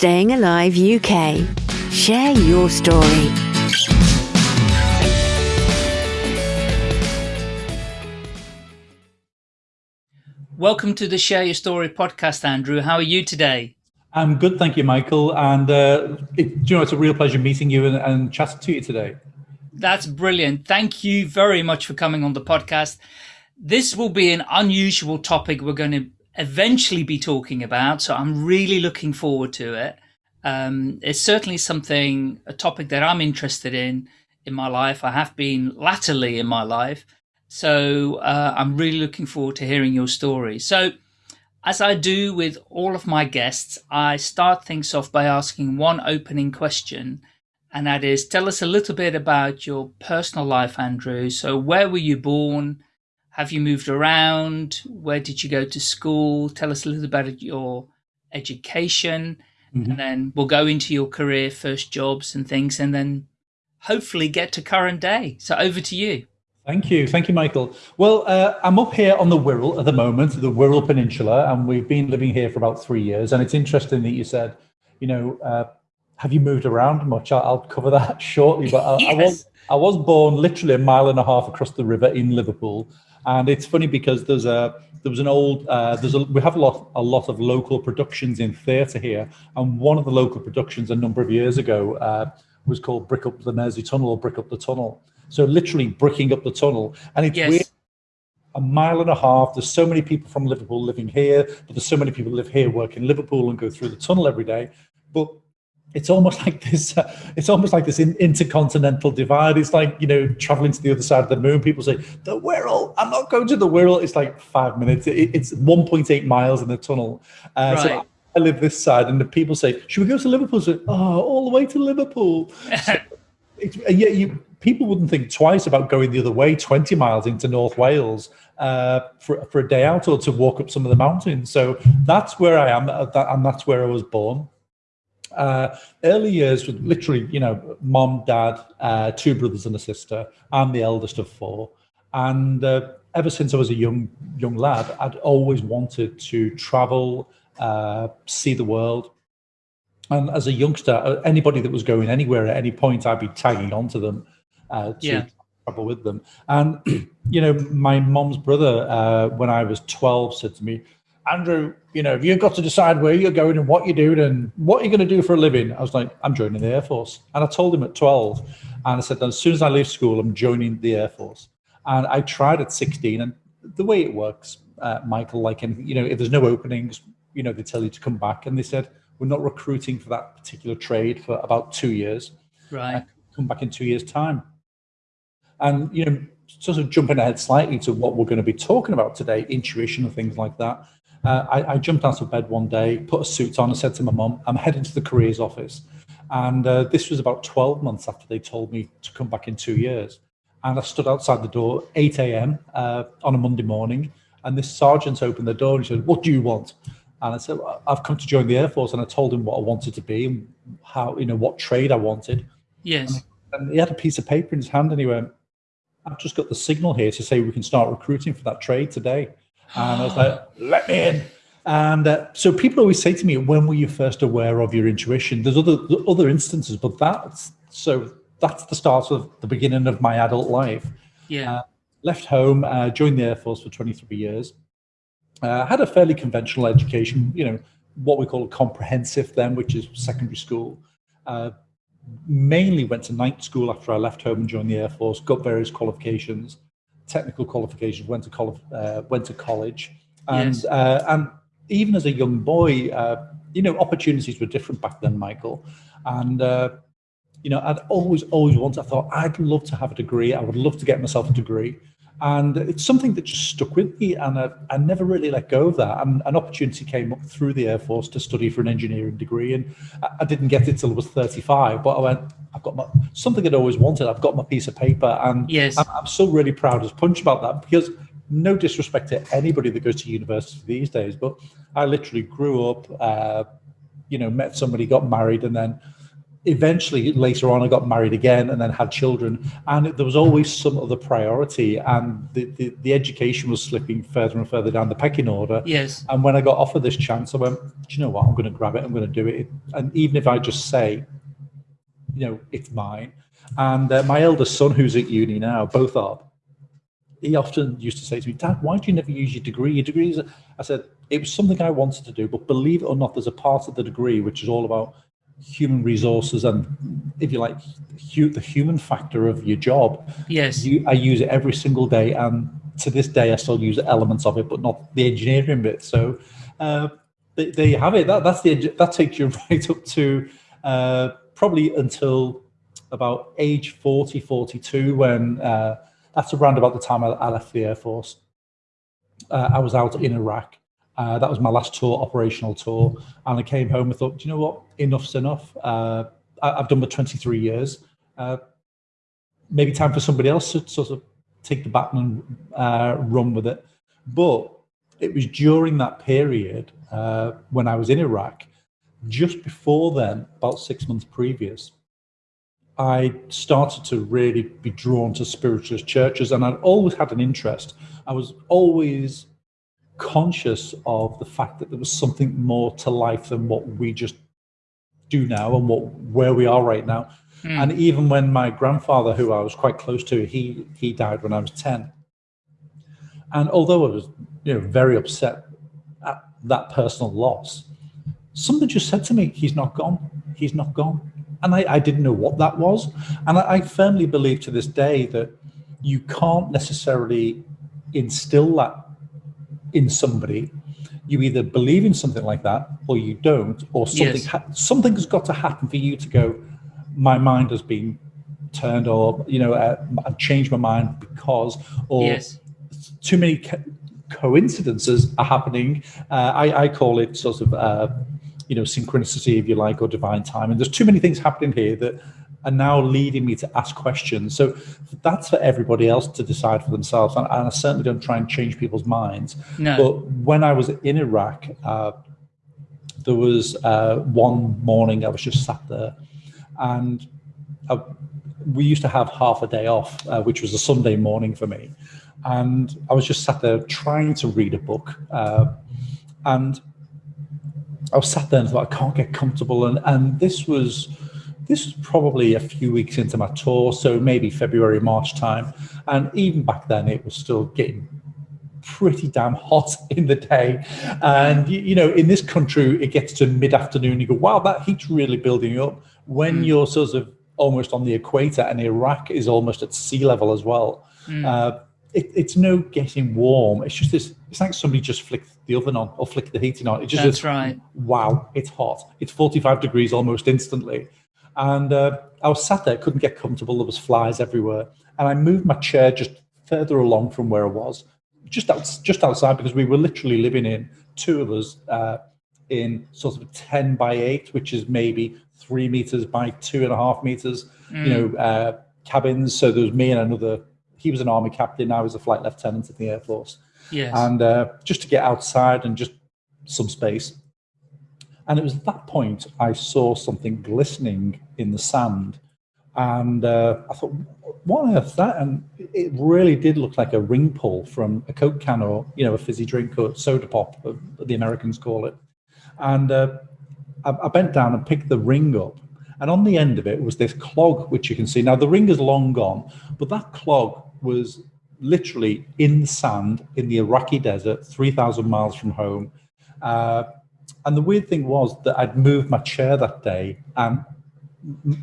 Staying Alive UK. Share your story. Welcome to the Share Your Story podcast, Andrew. How are you today? I'm good, thank you, Michael. And uh, it, you know, it's a real pleasure meeting you and, and chatting to you today. That's brilliant. Thank you very much for coming on the podcast. This will be an unusual topic we're going to eventually be talking about, so I'm really looking forward to it. Um, it's certainly something, a topic that I'm interested in in my life. I have been latterly in my life. So uh, I'm really looking forward to hearing your story. So as I do with all of my guests, I start things off by asking one opening question, and that is tell us a little bit about your personal life, Andrew. So, where were you born? Have you moved around? Where did you go to school? Tell us a little about your education, mm-hmm. and then we'll go into your career, first jobs, and things, and then hopefully get to current day. So, over to you. Thank you. Thank you, Michael. Well, uh, I'm up here on the Wirral at the moment, the Wirral Peninsula, and we've been living here for about three years. And it's interesting that you said, you know, uh, have you moved around much? I'll, I'll cover that shortly. But I, yes. I, was I was born literally a mile and a half across the river in Liverpool, and it's funny because there's a there was an old uh, there's a we have a lot a lot of local productions in theatre here, and one of the local productions a number of years ago uh, was called Brick Up the Mersey Tunnel or Brick Up the Tunnel so literally bricking up the tunnel. And it's yes. weird. A mile and a half. There's so many people from Liverpool living here, but there's so many people live here, work in Liverpool, and go through the tunnel every day. But it's almost like this. Uh, it's almost like this in, intercontinental divide. It's like you know traveling to the other side of the moon. People say the Wirral. I'm not going to the Wirral. It's like five minutes. It, it's 1.8 miles in the tunnel. Uh, right. So I live this side, and the people say, "Should we go to Liverpool?" So, oh, all the way to Liverpool. So it's, yeah, you people wouldn't think twice about going the other way, 20 miles into North Wales uh, for, for a day out or to walk up some of the mountains. So that's where I am, uh, and that's where I was born. Uh, early years with literally, you know, mom, dad, uh, two brothers and a sister. I'm the eldest of four. And uh, ever since I was a young young lad, I'd always wanted to travel, uh, see the world. And as a youngster, anybody that was going anywhere at any point, I'd be tagging onto them uh, to yeah. travel with them. And you know, my mom's brother, uh, when I was twelve, said to me, "Andrew, you know, you've got to decide where you're going and what you're doing and what you're going to do for a living." I was like, "I'm joining the Air Force," and I told him at twelve, and I said, "As soon as I leave school, I'm joining the Air Force." And I tried at sixteen, and the way it works, uh, Michael, like anything, you know, if there's no openings, you know, they tell you to come back, and they said we're not recruiting for that particular trade for about two years. Right. come back in two years' time. And, you know, sort of jumping ahead slightly to what we're going to be talking about today, intuition and things like that. Uh, I, I, jumped out of bed one day, put a suit on, and said to my mum, I'm heading to the careers office. And uh, this was about 12 months after they told me to come back in two years. And I stood outside the door, 8 a.m. Uh, on a Monday morning, and this sergeant opened the door and he said, What do you want? And I said, I've come to join the Air Force. And I told him what I wanted to be and how, you know, what trade I wanted. Yes. And, and he had a piece of paper in his hand and he went, I've just got the signal here to say we can start recruiting for that trade today. And I was like, let me in. And uh, so people always say to me, when were you first aware of your intuition? There's other other instances, but that's so that's the start of the beginning of my adult life. Yeah. Uh, left home, uh, joined the Air Force for 23 years. Uh, had a fairly conventional education, you know, what we call a comprehensive then, which is secondary school. Uh, mainly went to night school after I left home and joined the Air Force, got various qualifications, technical qualifications, went to, college, uh, went to college. And, yes. uh, and even as a young boy, uh, you know, opportunities were different back then, Michael. And, uh, you know, I'd always, always wanted, I thought, I'd love to have a degree. I would love to get myself a degree. And it's something that just stuck with me, and I, I never really let go of that. And an opportunity came up through the Air Force to study for an engineering degree, and I, didn't get it till I was 35. But I went, I've got my something I'd always wanted. I've got my piece of paper, and yes. I'm, I'm still really proud as punch about that because no disrespect to anybody that goes to university these days, but I literally grew up, uh, you know, met somebody, got married, and then eventually later on I got married again and then had children and there was always some other priority and the, the, the, education was slipping further and further down the pecking order. Yes. And when I got offered this chance, I went, do you know what? I'm going to grab it. I'm going to do it. And even if I just say, you know, it's mine. And uh, my eldest son, who's at uni now, both are, he often used to say to me, Dad, why do you never use your degree? Your degrees. I said, it was something I wanted to do, but believe it or not, there's a part of the degree which is all about human resources and if you like hu the human factor of your job yes you, i use it every single day and to this day i still use elements of it but not the engineering bit so uh, there you have it that, that's the that takes you right up to uh, probably until about age 40 42 when uh, that's around about the time i, I left the air force uh, i was out in iraq uh, that was my last tour, operational tour. And I came home and thought, do you know what? Enough's enough. Uh, I, have done my 23 years. Uh, maybe time for somebody else to sort of take the baton and uh, run with it. But it was during that period when I was in Iraq, just before then, about six months previous, I started to really be drawn to spiritualist churches and I'd always had an interest. I was always conscious of the fact that there was something more to life than what we just do now and what where we are right now. Mm. And even when my grandfather, who I was quite close to, he he died when I was 10. And although I was you know very upset at that personal loss, something just said to me, he's not gone. He's not gone. And I, I didn't know what that was. And I, I firmly believe to this day that you can't necessarily instill that in somebody, you either believe in something like that or you don't, or something yes. something has got to happen for you to go. My mind has been turned, or you know, uh, I've changed my mind because, or yes. too many co coincidences are happening. Uh, I, I, call it sort of, uh, you know, synchronicity, if you like, or divine time. And there's too many things happening here that are now leading me to ask questions. So that's for everybody else to decide for themselves. And, and I certainly don't try and change people's minds. No. But when I was in Iraq, uh, there was uh, one morning I was just sat there and I, we used to have half a day off, uh, which was a Sunday morning for me. And I was just sat there trying to read a book. Uh, and I was sat there and thought, I can't get comfortable. And, and this was this was probably a few weeks into my tour, so maybe February, March time. And even back then, it was still getting pretty damn hot in the day. And, you know, in this country, it gets to mid afternoon, you go, wow, that heat's really building up. When mm. you're sort of almost on the equator and Iraq is almost at sea level as well. Mm. Uh, it, it's no getting warm. It's just this. It's like somebody just flicked the oven on or flicked the heating on. It just that's right. Wow, it's hot. It's 45 degrees almost instantly. And uh, I was sat there, couldn't get comfortable. There was flies everywhere. And I moved my chair just further along from where I was, just out, just outside, because we were literally living in two of us uh, in sort of 10 by 8, which is maybe three meters by two and a half meters, mm. you know, uh, cabins. So there was me and another, he was an army captain, I was a flight lieutenant in the Air Force. Yes. And uh, just to get outside and just some space. And it was at that point I saw something glistening in the sand. And uh, I thought, what on earth that? And it really did look like a ring pull from a Coke can or, you know, a fizzy drink or soda pop, uh, the Americans call it. And uh, I, I bent down and picked the ring up. And on the end of it was this clog, which you can see. Now, the ring is long gone, but that clog was literally in the sand in the Iraqi desert, 3,000 miles from home. Uh, and the weird thing was that I'd moved my chair that day and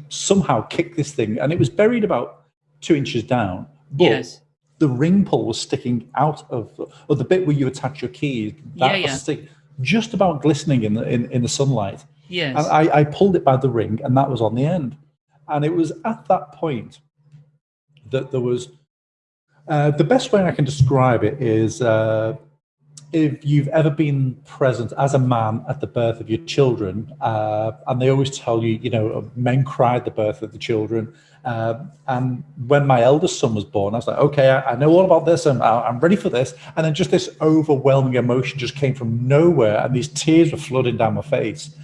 somehow kicked this thing, and it was buried about two inches down. But yes. the ring pull was sticking out of, or the bit where you attach your keys, that yeah, yeah. was stick, just about glistening in the in, in the sunlight. Yes. And I, I pulled it by the ring, and that was on the end. And it was at that point that there was uh, the best way I can describe it is uh, if you've ever been present as a man at the birth of your children, uh, and they always tell you, you know, men at the birth of the children. Uh, and when my eldest son was born, I was like, okay, I, I know all about this and I, am ready for this. And then just this overwhelming emotion just came from nowhere, and these tears were flooding down my face.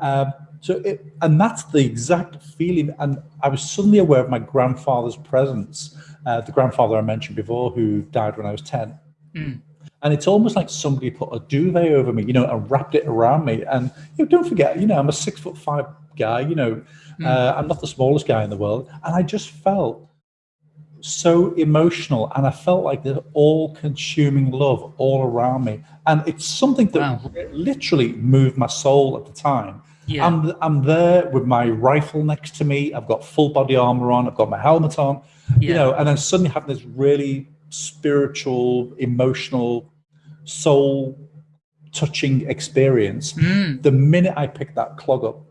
Uh, So, it, and that's the exact feeling. And I was suddenly aware of my grandfather's presence, uh, the grandfather I mentioned before, who died when I was 10. Mm. And it's almost like somebody put a duvet over me, you know, and wrapped it around me. And you know, don't forget, you know, I'm a six foot five guy, you know, mm. uh, I'm not the smallest guy in the world. And I just felt so emotional and I felt like there's all consuming love all around me. And it's something that wow. literally moved my soul at the time. Yeah. I'm, I'm there with my rifle next to me. I've got full body armor on. I've got my helmet on, yeah. you know, and then suddenly having this really spiritual, emotional, soul touching experience. Mm. The minute I picked that clog up,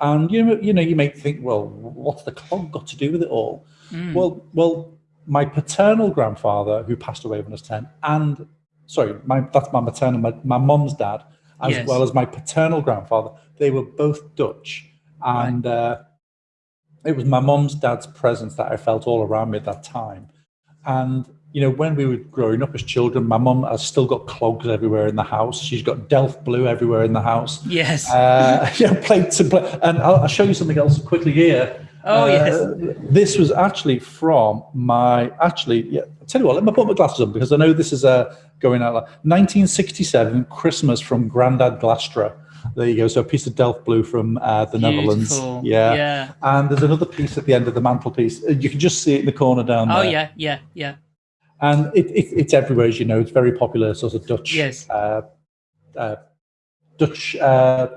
and you know, you know, you may think, well, what's the clog got to do with it all? Mm. Well, well, my paternal grandfather, who passed away when I was ten, and sorry, my that's my maternal, my, my mom's dad, as yes. well as my paternal grandfather. They were both Dutch, and right. uh, it was my mom's dad's presence that I felt all around me at that time. And you know, when we were growing up as children, my mum has still got clogs everywhere in the house. She's got Delft blue everywhere in the house. Yes. Uh, yeah, plates and plates. And I'll, I'll, show you something else quickly here. Oh, uh, yes. This was actually from my, actually, yeah, I'll tell you what, let me put my glasses on because I know this is uh, going out. 1967, Christmas from Grandad Glastra. There you go. So a piece of Delft blue from uh, the Beautiful. Netherlands. Yeah. yeah. And there's another piece at the end of the mantelpiece. Uh, you can just see it in the corner down oh, there. Oh, yeah, yeah, yeah. And it, it, it's everywhere, as you know. It's very popular, sort of Dutch. Yes. Uh, uh, Dutch uh,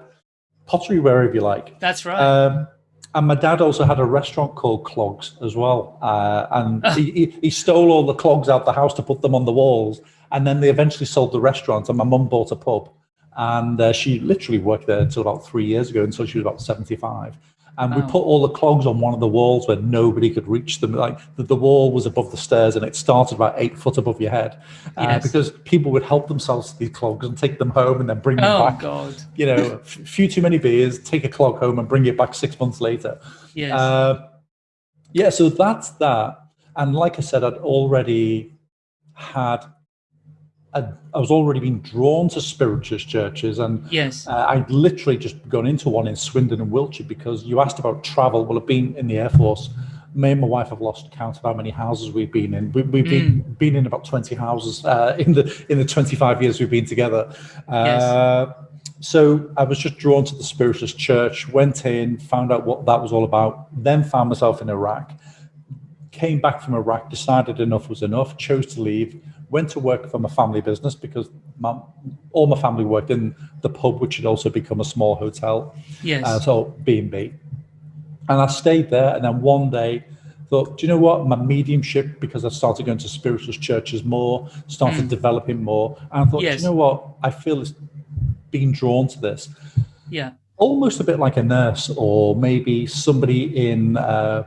pottery, wherever you like. That's right. Um, and my dad also had a restaurant called Clogs as well. Uh, and he, he, stole all the clogs out the house to put them on the walls. And then they eventually sold the restaurant, and my mum bought a pub. And uh, she literally worked there until about three years ago, until she was about 75 and we put all the clogs on one of the walls where nobody could reach them. Like the, the wall was above the stairs and it started about eight foot above your head, uh, yes. because people would help themselves to these clogs and take them home and then bring them oh, back. God. You know, a few too many beers, take a clog home and bring it back six months later. Yes. Uh, yeah, so that's that. And like I said, I'd already had I, I was already being drawn to spiritualist churches, and yes, uh, I'd literally just gone into one in Swindon and Wiltshire because you asked about travel. Well, I've been in the Air Force. Me and my wife have lost count of how many houses we've been in. We, have been mm. been in about twenty houses uh, in the in the twenty five years we've been together. Uh, yes. So I was just drawn to the spiritualist church. Went in, found out what that was all about. Then found myself in Iraq. Came back from Iraq, decided enough was enough. Chose to leave went to work for my family business because my, all my family worked in the pub, which had also become a small hotel. Yes. Uh, so B&B. And I stayed there. And then one day thought, do you know what? My mediumship, because I started going to spiritualist churches more, started mm. developing more. And I thought, yes. you know what? I feel it's being drawn to this. Yeah. Almost a bit like a nurse or maybe somebody in uh,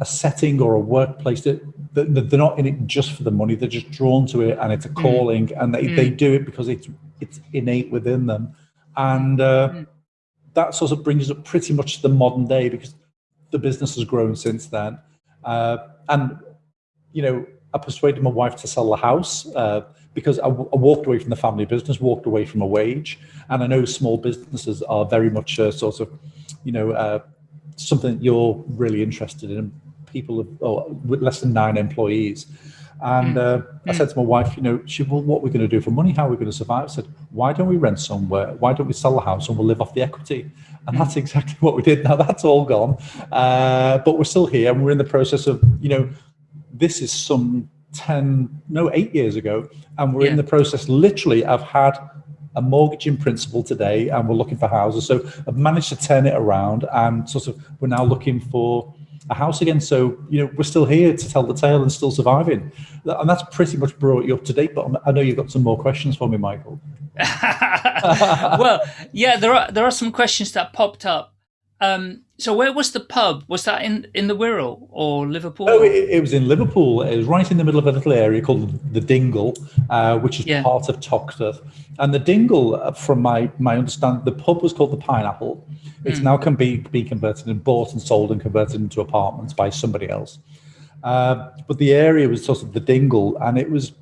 a setting or a workplace that they're not in it just for the money. They're just drawn to it, and it's a mm. calling, mm. and they, mm. they do it because it's it's innate within them, and uh, mm. that sort of brings us up pretty much to the modern day because the business has grown since then, uh, and you know I persuaded my wife to sell the house uh, because I, walked away from the family business, walked away from a wage, and I know small businesses are very much sort of you know uh, something you're really interested in people of, oh, with less than nine employees. And mm. uh, I said to my wife, you know, she, well, what are we going to do for money? How are we going to survive? I said, why don't we rent somewhere? Why don't we sell the house and we'll live off the equity? And that's mm. exactly what we did. Now that's all gone. Uh, but we're still here and we're in the process of, you know, this is some 10, no, eight years ago. And we're yeah. in the process, literally, I've had a mortgage in principle today and we're looking for houses. So I've managed to turn it around and sort of, we're now looking for a house again. So, you know, we're still here to tell the tale and still surviving. And that's pretty much brought you up to date. But I know you've got some more questions for me, Michael. well, yeah, there are there are some questions that popped up. Um, so where was the pub? Was that in, in the Wirral or Liverpool? Oh, it, it, was in Liverpool. It was right in the middle of a little area called the Dingle, uh, which is yeah. part of Toxteth. And the Dingle, uh, from my, my understanding, the pub was called the Pineapple. It's mm. now can be, be converted and bought and sold and converted into apartments by somebody else. Uh, but the area was sort of the Dingle, and it was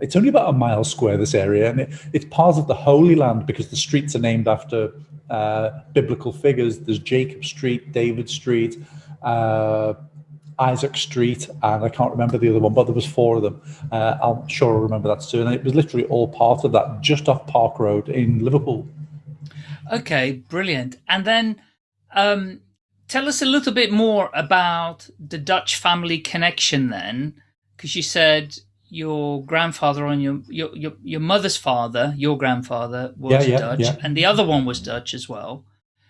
it's only about a mile square, this area, and it, it's part of the Holy Land because the streets are named after uh, biblical figures. There's Jacob Street, David Street, uh, Isaac Street, and I can't remember the other one, but there was four of them. Uh, I'm sure I remember that too. And it was literally all part of that, just off Park Road in Liverpool. Okay, brilliant. And then um, tell us a little bit more about the Dutch family connection then, because you said your grandfather on your, your your your mother's father, your grandfather was Yeah, yeah, Dutch, yeah. and the other one was Dutch as well.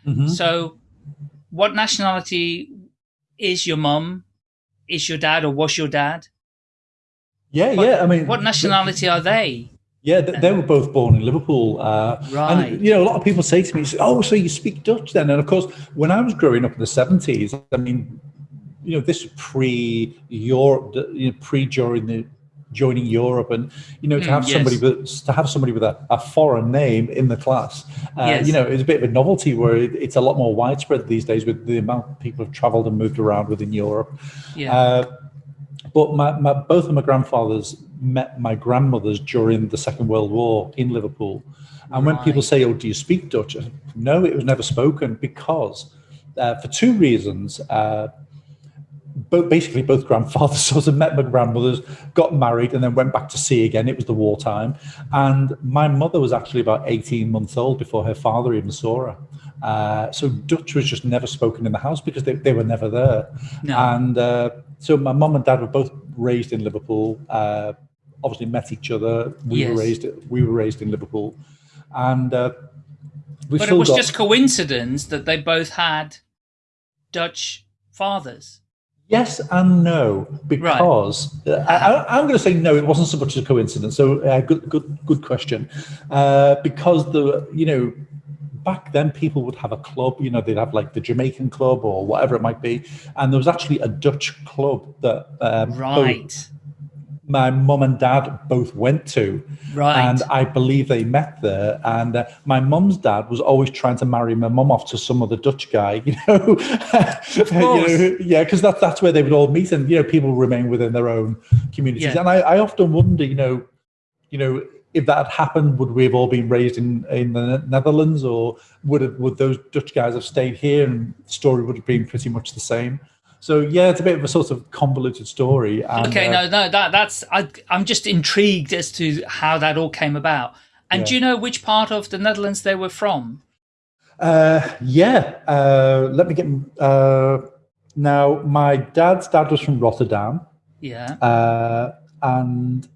Mhm. So, what nationality is your mum? Is your dad or was your dad? Yeah, What- yeah. I mean, What nationality are they? Yeah, they, they were both born in Liverpool. Uh, Right. And, you know, a lot of people say to me, oh, so you speak Dutch then? And of course, when I was growing up in the 70s, I mean, you know, this pre-Europe, you know, pre-during the joining Europe and you know to Mm, have somebody with to have somebody with a, a foreign name in the class uh, Yes. you know it's a bit of a novelty where it, it's a lot more widespread these days with the amount of people who've traveled and moved around within Europe Yeah. uh, but my, my, both of my grandfathers met my grandmothers during the Second World War in Liverpool. And when people say, "Oh, do you speak Dutch?" No, it was never spoken because uh, for two reasons. Uh, but basically, both grandfathers sort of met my grandmothers, got married, and then went back to sea again. It was the wartime, and my mother was actually about eighteen months old before her father even saw her. Uh, so Dutch was just never spoken in the house because they, they were never there. No. And uh, so my mum and dad were both raised in Liverpool. Uh, obviously met each other. We Yes. were raised we were raised in Liverpool, and uh, we but it was got, just coincidence that they both had Dutch fathers. Yes and no, because uh, I, I'm going to say no. It wasn't so much a coincidence. So, uh, good, good, good question. Uh, because the you know back then people would have a club. You know, they'd have like the Jamaican club or whatever it might be, and there was actually a Dutch club that um, both Right. My mum and dad both went to. Right. And I believe they met there. And uh, my mum's dad was always trying to marry my mum off to some other Dutch guy, you know. You know, yeah, because that's that's where they would all meet, and you know, people remain within their own communities. Yeah. And I, I often wonder, you know, you know, if that had happened, would we have all been raised in in the Netherlands, or would it, would those Dutch guys have stayed here, and the story would have been pretty much the same? So yeah, it's a bit of a sort of convoluted story. And, Okay, uh, no, no, that that's I, I'm just intrigued as to how that all came about. And do you know which part of the Netherlands they were from? Uh, yeah. Uh, let me get. Uh, now, my dad's dad was from Rotterdam, Yeah. uh, and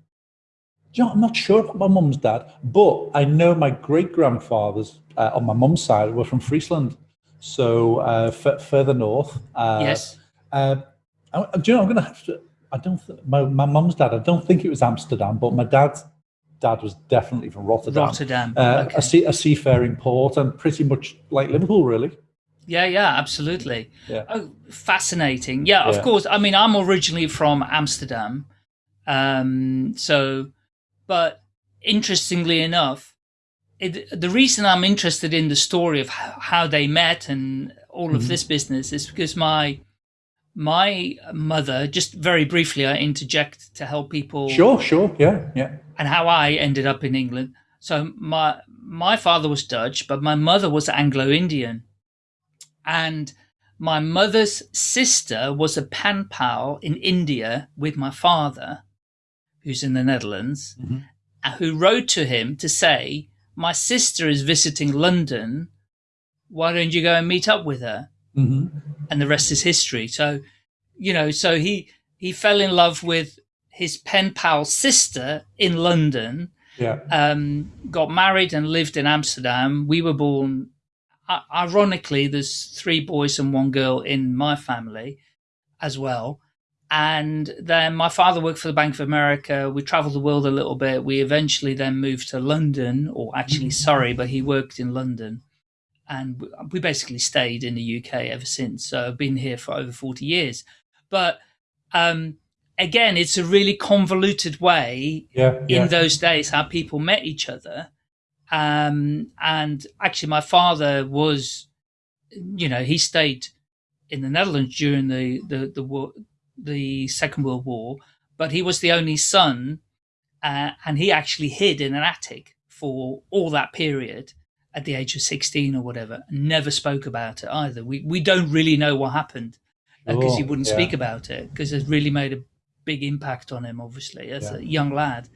you know, I'm not sure about my mum's dad, but I know my great grandfathers uh, on my mum's side were from Friesland, so uh, f- further north. Yes. Uh, I, do you know? I'm going to have to. I don't. My my mum's dad. I don't think it was Amsterdam, but my dad's dad was definitely from Rotterdam. Rotterdam. Uh, okay. a, sea, a seafaring port, and pretty much like Liverpool, really. Yeah, yeah, absolutely. Yeah. Oh, fascinating. Yeah, of Yeah. course. I mean, I'm originally from Amsterdam. Um, so, but interestingly enough, it, the reason I'm interested in the story of how, how they met and all of this business is because my my mother, just very briefly, I interject to help people Sure, sure, yeah, yeah. and how I ended up in England. So my my father was Dutch, but my mother was Anglo-Indian, and my mother's sister was a pen pal in India with my father, who's in the Netherlands, Mhm. uh, who wrote to him to say, "My sister is visiting London. Why don't you go and meet up with her?" hmm and the rest is history. So, you know, so he he fell in love with his pen pal sister in London, Yeah, um, got married and lived in Amsterdam. We were born. i- Ironically, there's three boys and one girl in my family as well. And then my father worked for the Bank of America. We traveled the world a little bit. We eventually then moved to London, or actually, sorry, but he worked in London and we basically stayed in the UK ever since. So I've been here for over 40 years. But um, again, it's a really convoluted way yeah, yeah. in those days how people met each other. Um, and actually, my father was, you know, he stayed in the Netherlands during the the the, war, the Second World War, but he was the only son, uh, and he actually hid in an attic for all that period at the age of 16 or whatever, never spoke about it either. We, we don't really know what happened because he Oh, wouldn't yeah. speak about it because it really made a big impact on him, obviously, as Yeah. a young lad.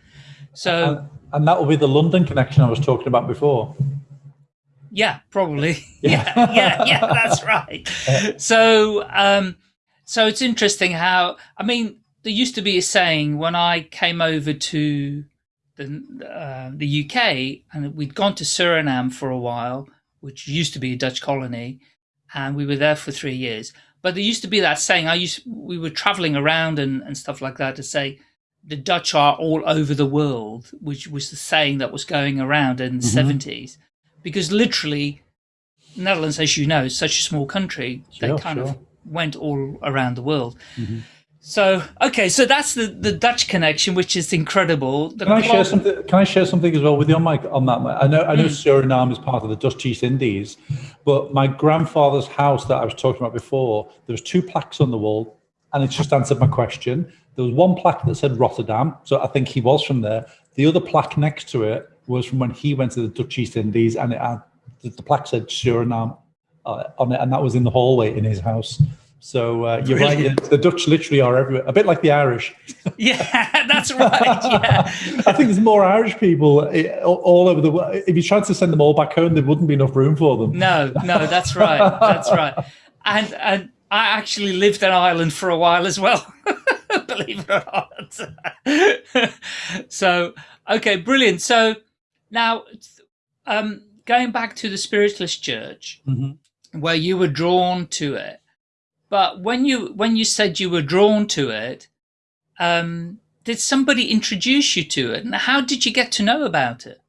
So, And, and that will be the London connection I was talking about before. yeah, probably. yeah, yeah, yeah, that's right. So, um, so it's interesting how, I mean, there used to be a saying when I came over to the, uh, the UK and we'd gone to Suriname for a while, which used to be a Dutch colony, and we were there for three years. But there used to be that saying, I used, we were traveling around and, and stuff like that to say, the Dutch are all over the world, which was the saying that was going around in the 70s. Because literally, Netherlands, as you know, is such a small country, they kind of sure. Mm-hmm. went all around the world. So, okay, so that's the, the Dutch connection, which is incredible. The Can I share something? Can I share something as well with you, Mike? On that, I know I know Hmm. Suriname is part of the Dutch East Indies, but my grandfather's house that I was talking about before, there was two plaques on the wall, and it just answered my question. There was one plaque that said Rotterdam, so I think he was from there. The other plaque next to it was from when he went to the Dutch East Indies, and it had, the, the plaque said Suriname uh, on it, and that was in the hallway in his house. So uh, you're right. The Dutch literally are everywhere, a bit like the Irish. Yeah, that's right. Yeah. I think there's more Irish people eh, all- over the world. If you tried to send them all back home, there wouldn't be enough room for them. No, no, that's right. That's right. And and I actually lived in Ireland for a while as well. Believe it or not. so okay, brilliant. So now um going back to the spiritualist church Mhm. where you were drawn to it. But when you when you said you were drawn to it, um did somebody introduce you to it? And how did you get to know about it?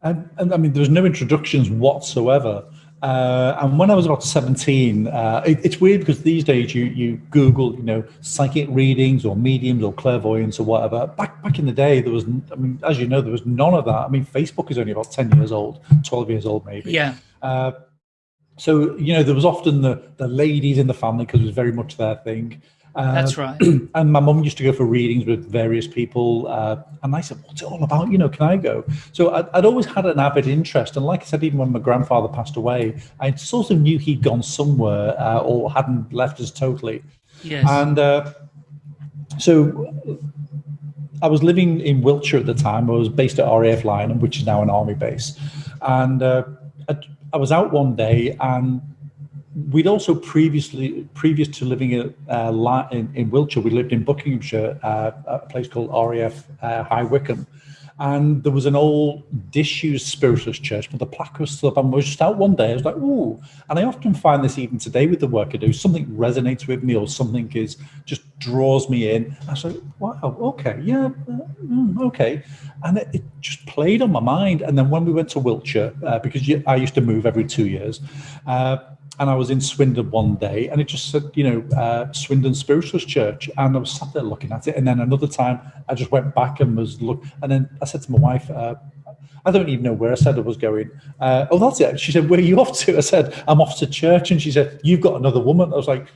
And, and I mean, there was no introductions whatsoever. Uh, and when I was about 17, uh, it, it's weird because these days you, you Google, you know, psychic readings or mediums or clairvoyance or whatever. Back back in the day, there was, I mean, as you know, there was none of that. I mean, Facebook is only about 10 years old, 12 years old, maybe. Yeah. Uh, so you know there was often the the ladies in the family because it was very much their thing. Uh, That's right. and my mum used to go for readings with various people, uh, and I said, "What's it all about? You know, can I go?" So I'd, I'd always had an avid interest, and like I said, even when my grandfather passed away, I sort of knew he'd gone somewhere uh, or hadn't left us totally. Yes. And uh, so I was living in Wiltshire at the time. I was based at RAF Lyneham, which is now an army base. And uh, I, I was out one day, and we'd also previously, previous to living in, uh, in, in Wiltshire, we lived in Buckinghamshire, uh, a place called RAF uh, High Wycombe. And there was an old disused spiritualist church, but the plaque was still up. And I was just out one day. I was like, ooh. And I often find this even today with the work I do. Something resonates with me or something is just draws me in. I was like, wow, okay, yeah, uh, mm, okay. And it, it just played on my mind. And then when we went to Wiltshire, uh, because I used to move every two years, uh, and I was in Swindon one day, and it just said, you know, uh, Swindon Spiritualist Church, and I was sat there looking at it. And then another time, I just went back and was look, and then I said to my wife, uh, I don't even know where I said I was going. Uh, oh, that's it. She said, "Where are you off to?" I said, "I'm off to church," and she said, "You've got another woman." I was like.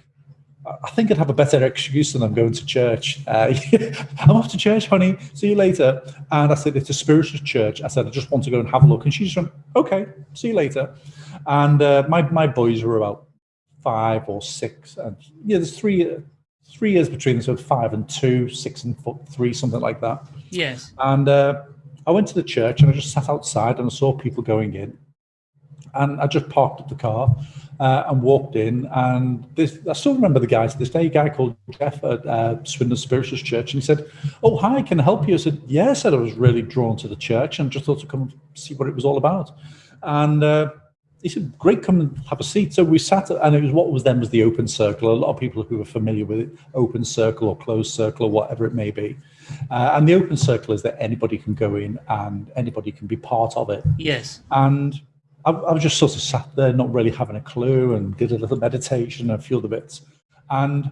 I think I'd have a better excuse than I'm going to church. Uh, I'm off to church, honey. See you later. And I said, it's a spiritual church. I said, I just want to go and have a look. And she just went, okay, see you later. And uh, my, my boys were about five or six. And yeah, there's three, three years between them. So five and two, six and four, three, something like that. yes. And uh, I went to the church and I just sat outside and I saw people going in. And I just parked up the car uh, and walked in. And this, I still remember the guy to this day, a guy called Jeff at uh, Swindon Spiritualist Church. And he said, Oh, hi, can I help you? I said, Yeah, I said I was really drawn to the church and just thought to come and see what it was all about. And uh, he said, Great, come and have a seat. So we sat, and it was what was then was the open circle. A lot of people who are familiar with it, open circle or closed circle or whatever it may be. Uh, and the open circle is that anybody can go in and anybody can be part of it. Yes. And I, I was just sort of sat there, not really having a clue, and did a little meditation and a few other bits. And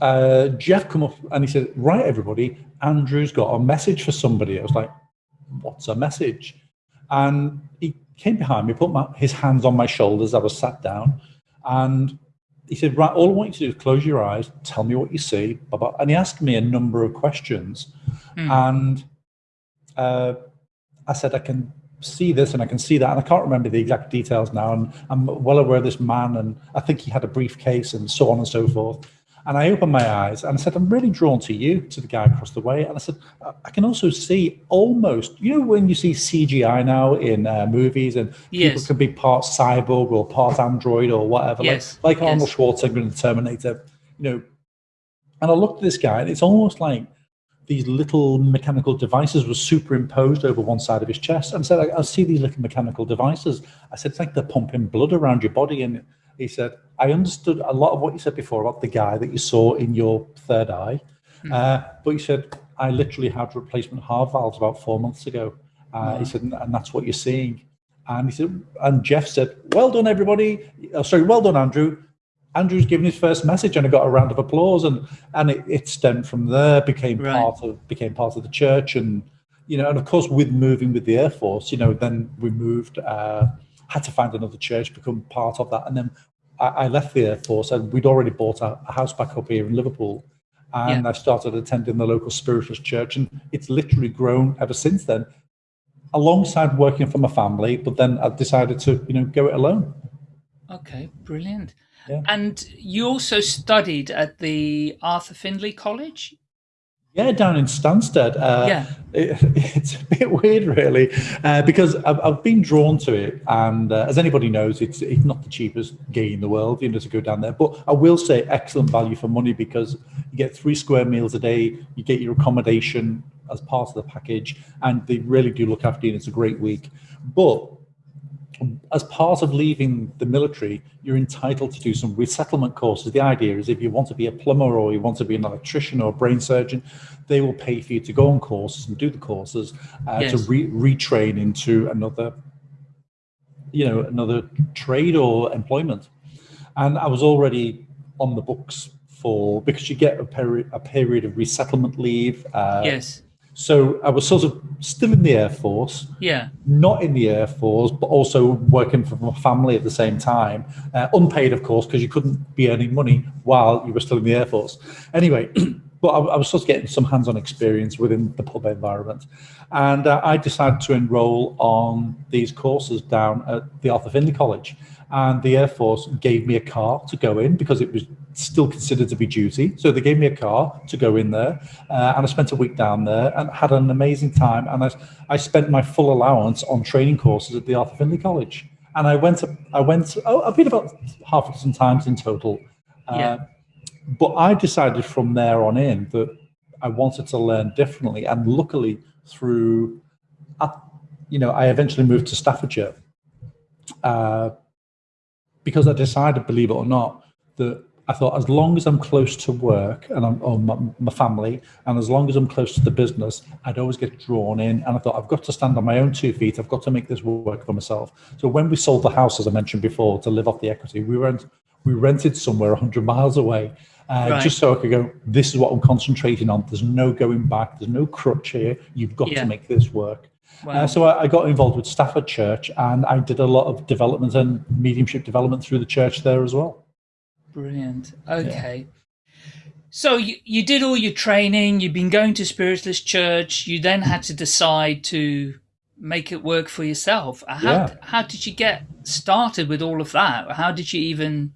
uh, Jeff come up and he said, "Right, everybody, Andrew's got a message for somebody." I was like, "What's a message?" And he came behind me, put my, his hands on my shoulders. I was sat down, and he said, "Right, all I want you to do is close your eyes, tell me what you see." Blah, blah. And he asked me a number of questions, and uh, I said, "I can see this and I can see that. And I can't remember the exact details now. And I'm well aware of this man. And I think he had a briefcase and so on and so forth. And I opened my eyes and I said, I'm really drawn to you, to the guy across the way. And I said, I can also see almost, you know, when you see CGI now in uh, movies and Yes. people can be part cyborg or part android or whatever, Yes, like, like Arnold. Schwarzenegger in the Terminator, you know. And I looked at this guy and it's almost like these little mechanical devices were superimposed over one side of his chest. And said, I, I see these little mechanical devices. I said, it's like they're pumping blood around your body. And he said, I understood a lot of what you said before about the guy that you saw in your third eye. Uh, but he said, I literally had replacement heart valves about four months ago. Uh, He said, and and that's what you're seeing. And he said, and Jeff said, well done, everybody. Oh, sorry, well done, Andrew. Andrew's given his first message and I got a round of applause and and it, it stemmed from there, became Right. part of became part of the church and you know, and of course with moving with the Air Force, you know, then we moved, uh, had to find another church, become part of that. And then I, I left the Air Force and we'd already bought a, a house back up here in Liverpool. And I started attending the local spiritualist church and it's literally grown ever since then alongside working for my family, but then I decided to, you know, go it alone. Okay, brilliant. Yeah. And you also studied at the Arthur Findlay College? Yeah, down in Stansted. Uh, Yeah. it- it's a bit weird, really, uh, because I've, I've been drawn to it, and uh, as anybody knows, it's it's not the cheapest gig in the world, you know, to go down there. But I will say, excellent value for money because you get three square meals a day, you get your accommodation as part of the package, and they really do look after you. and It's a great week, but as part of leaving the military, you're entitled to do some resettlement courses. The idea is if you want to be a plumber or you want to be an electrician or a brain surgeon, they will pay for you to go on courses and do the courses uh, to re- retrain into another, you know, another trade or employment. And I was already on the books for because you get a period a period of resettlement leave. Uh, yes. So I was sort of still in the Air Force Yeah. not in the Air Force, but also working for my family at the same time. Uh, unpaid, of course, because you couldn't be earning money while you were still in the Air Force. Anyway, but I, I was sort of getting some hands on experience within the pub environment. And uh, I decided to enroll on these courses down at the Arthur Findlay College. And the Air Force gave me a car to go in because it was still considered to be duty. So they gave me a car to go in there. Uh, and I spent a week down there and had an amazing time. And I, I spent my full allowance on training courses at the Arthur Findlay College. And I went, I went, oh, I've been about half a dozen times in total. Uh, Yeah. But I decided from there on in that I wanted to learn differently. And luckily, through, uh, you know, I eventually moved to Staffordshire uh, because I decided, believe it or not, that I thought as long as I'm close to work and I'm or my, my family, and as long as I'm close to the business, I'd always get drawn in. And I thought I've got to stand on my own two feet. I've got to make this work for myself. So when we sold the house, as I mentioned before, to live off the equity, we rent we rented somewhere 100 miles away. Uh, Right. Just so I could go, this is what I'm concentrating on. There's no going back. There's no crutch here. You've got Yeah. to make this work. Wow. Uh, so I, I got involved with Stafford Church and I did a lot of development and mediumship development through the church there as well. Brilliant. Okay. So you, you did all your training, you've been going to Spiritualist Church, you then had to decide to make it work for yourself. How, Yeah. how did you get started with all of that? How did you even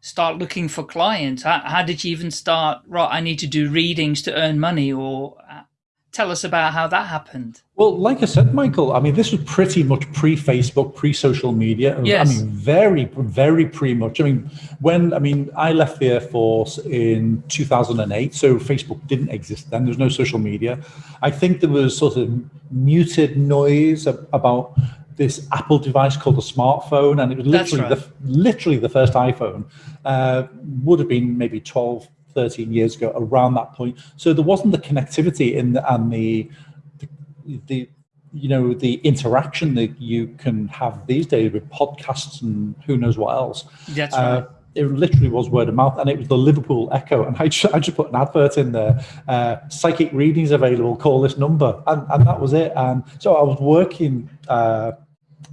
start looking for clients? How, how did you even start, right, I need to do readings to earn money? Or tell us about how that happened. Well, like I said, Michael, I mean, this was pretty much pre Facebook, pre social media. Yes. I mean, very, very pre much. I mean, when, I mean, I left the Air Force in 2008, so Facebook didn't exist then. There was no social media. I think there was sort of muted noise about this Apple device called a smartphone, and it was literally right. the literally the first iPhone uh, would have been maybe 12, 13 years ago, around that point. So there wasn't the connectivity in the, and the, the, the you know the interaction that you can have these days with podcasts and who knows what else. That's Uh, right. it literally was word of mouth, and it was the Liverpool Echo. And I just, I just put an advert in there: uh, psychic readings available. Call this number, and, and that was it. And so I was working, uh,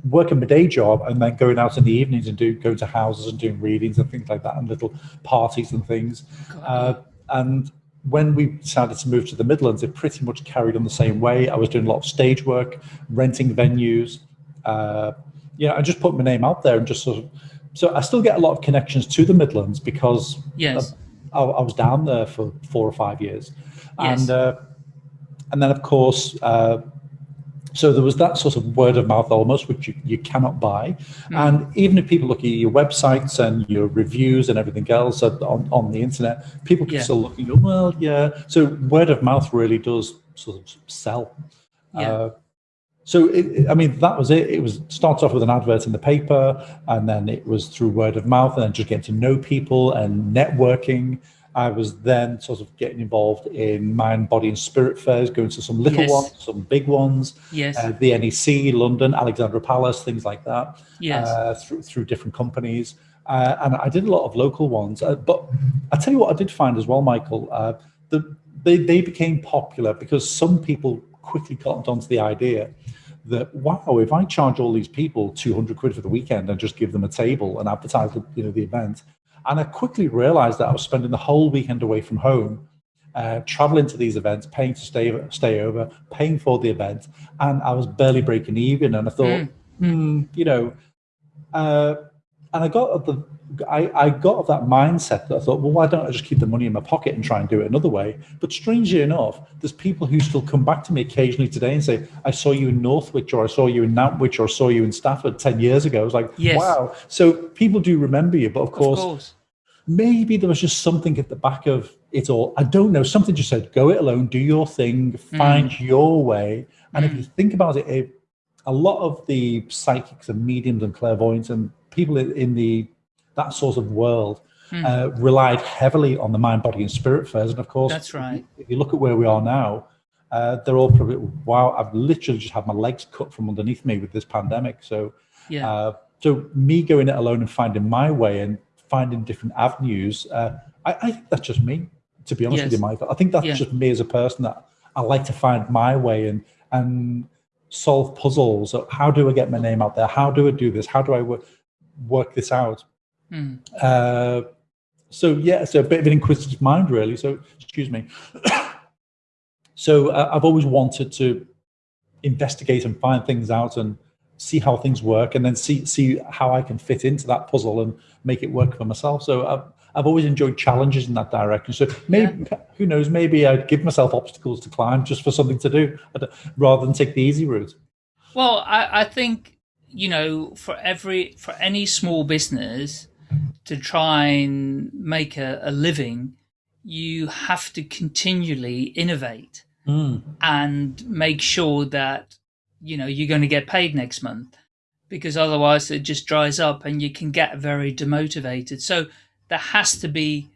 working my day job, and then going out in the evenings and do going to houses and doing readings and things like that, and little parties and things. Uh, and when we decided to move to the Midlands, it pretty much carried on the same way. I was doing a lot of stage work, renting venues. Uh, you know, I just put my name out there and just sort of. So I still get a lot of connections to the Midlands because yes. I, I was down there for four or five years, Yes. and uh, and then of course. Uh, so there was that sort of word of mouth almost, which you, you cannot buy. And even if people look at your websites and your reviews and everything else on, on the internet, people can Yeah. still look and go, well, yeah. So word of mouth really does sort of sell. Yeah. Uh, so, it- I mean, that was it. It was starts off with an advert in the paper, and then it was through word of mouth, and then just getting to know people and networking. I was then sort of getting involved in mind, body, and spirit fairs, going to some little Yes. ones, some big ones, Yes. uh, the NEC, London, Alexandra Palace, things like that, Yes. uh, through, through different companies. Uh, and I did a lot of local ones. Uh, but I tell you what, I did find as well, Michael, uh, the, they, they became popular because some people quickly cottoned onto the idea that, wow, if I charge all these people 200 quid for the weekend and just give them a table and advertise you know, the event, and I quickly realized that I was spending the whole weekend away from home uh, traveling to these events, paying to stay stay over, paying for the event, and I was barely breaking even. And I thought, hmm, you know, uh, and I got the I, I got of that mindset that I thought, well, why don't I just keep the money in my pocket and try and do it another way? But strangely enough, there's people who still come back to me occasionally today and say, I saw you in Northwich or I saw you in Nantwich or I saw you in Stafford 10 years ago. I was like, Yes. wow. So people do remember you, but of of course, course. maybe there was just something at the back of it all. I don't know. Something just said, go it alone, do your thing, mm. find your way. And if mm. you think about it, it, a lot of the psychics and mediums and clairvoyants and people in the that sort of world uh, relied heavily on the mind, body, and spirit fairs. And of course, That's right. If you look at where we are now, uh, they're all probably wow. I've literally just had my legs cut from underneath me with this pandemic. So Yeah. uh, so me going it alone and finding my way and finding different avenues, uh, I, I think that's just me. To be honest with you, Michael, I think that's Yeah. just me as a person that I like to find my way and and solve puzzles. How do I get my name out there? How do I do this? How do I work work this out? Mm. Uh, so yeah, so a bit of an inquisitive mind, really. So excuse me. so uh, I've always wanted to investigate and find things out and see how things work, and then see see how I can fit into that puzzle and make it work for myself. So I've I've always enjoyed challenges in that direction. So maybe who knows? Maybe I'd give myself obstacles to climb just for something to do, rather than take the easy route. Well, I, I think you know, for every for any small business to try and make a, a living, you have to continually innovate hmm. and make sure that you know you're going to get paid next month, because otherwise it just dries up and you can get very demotivated. So there has to be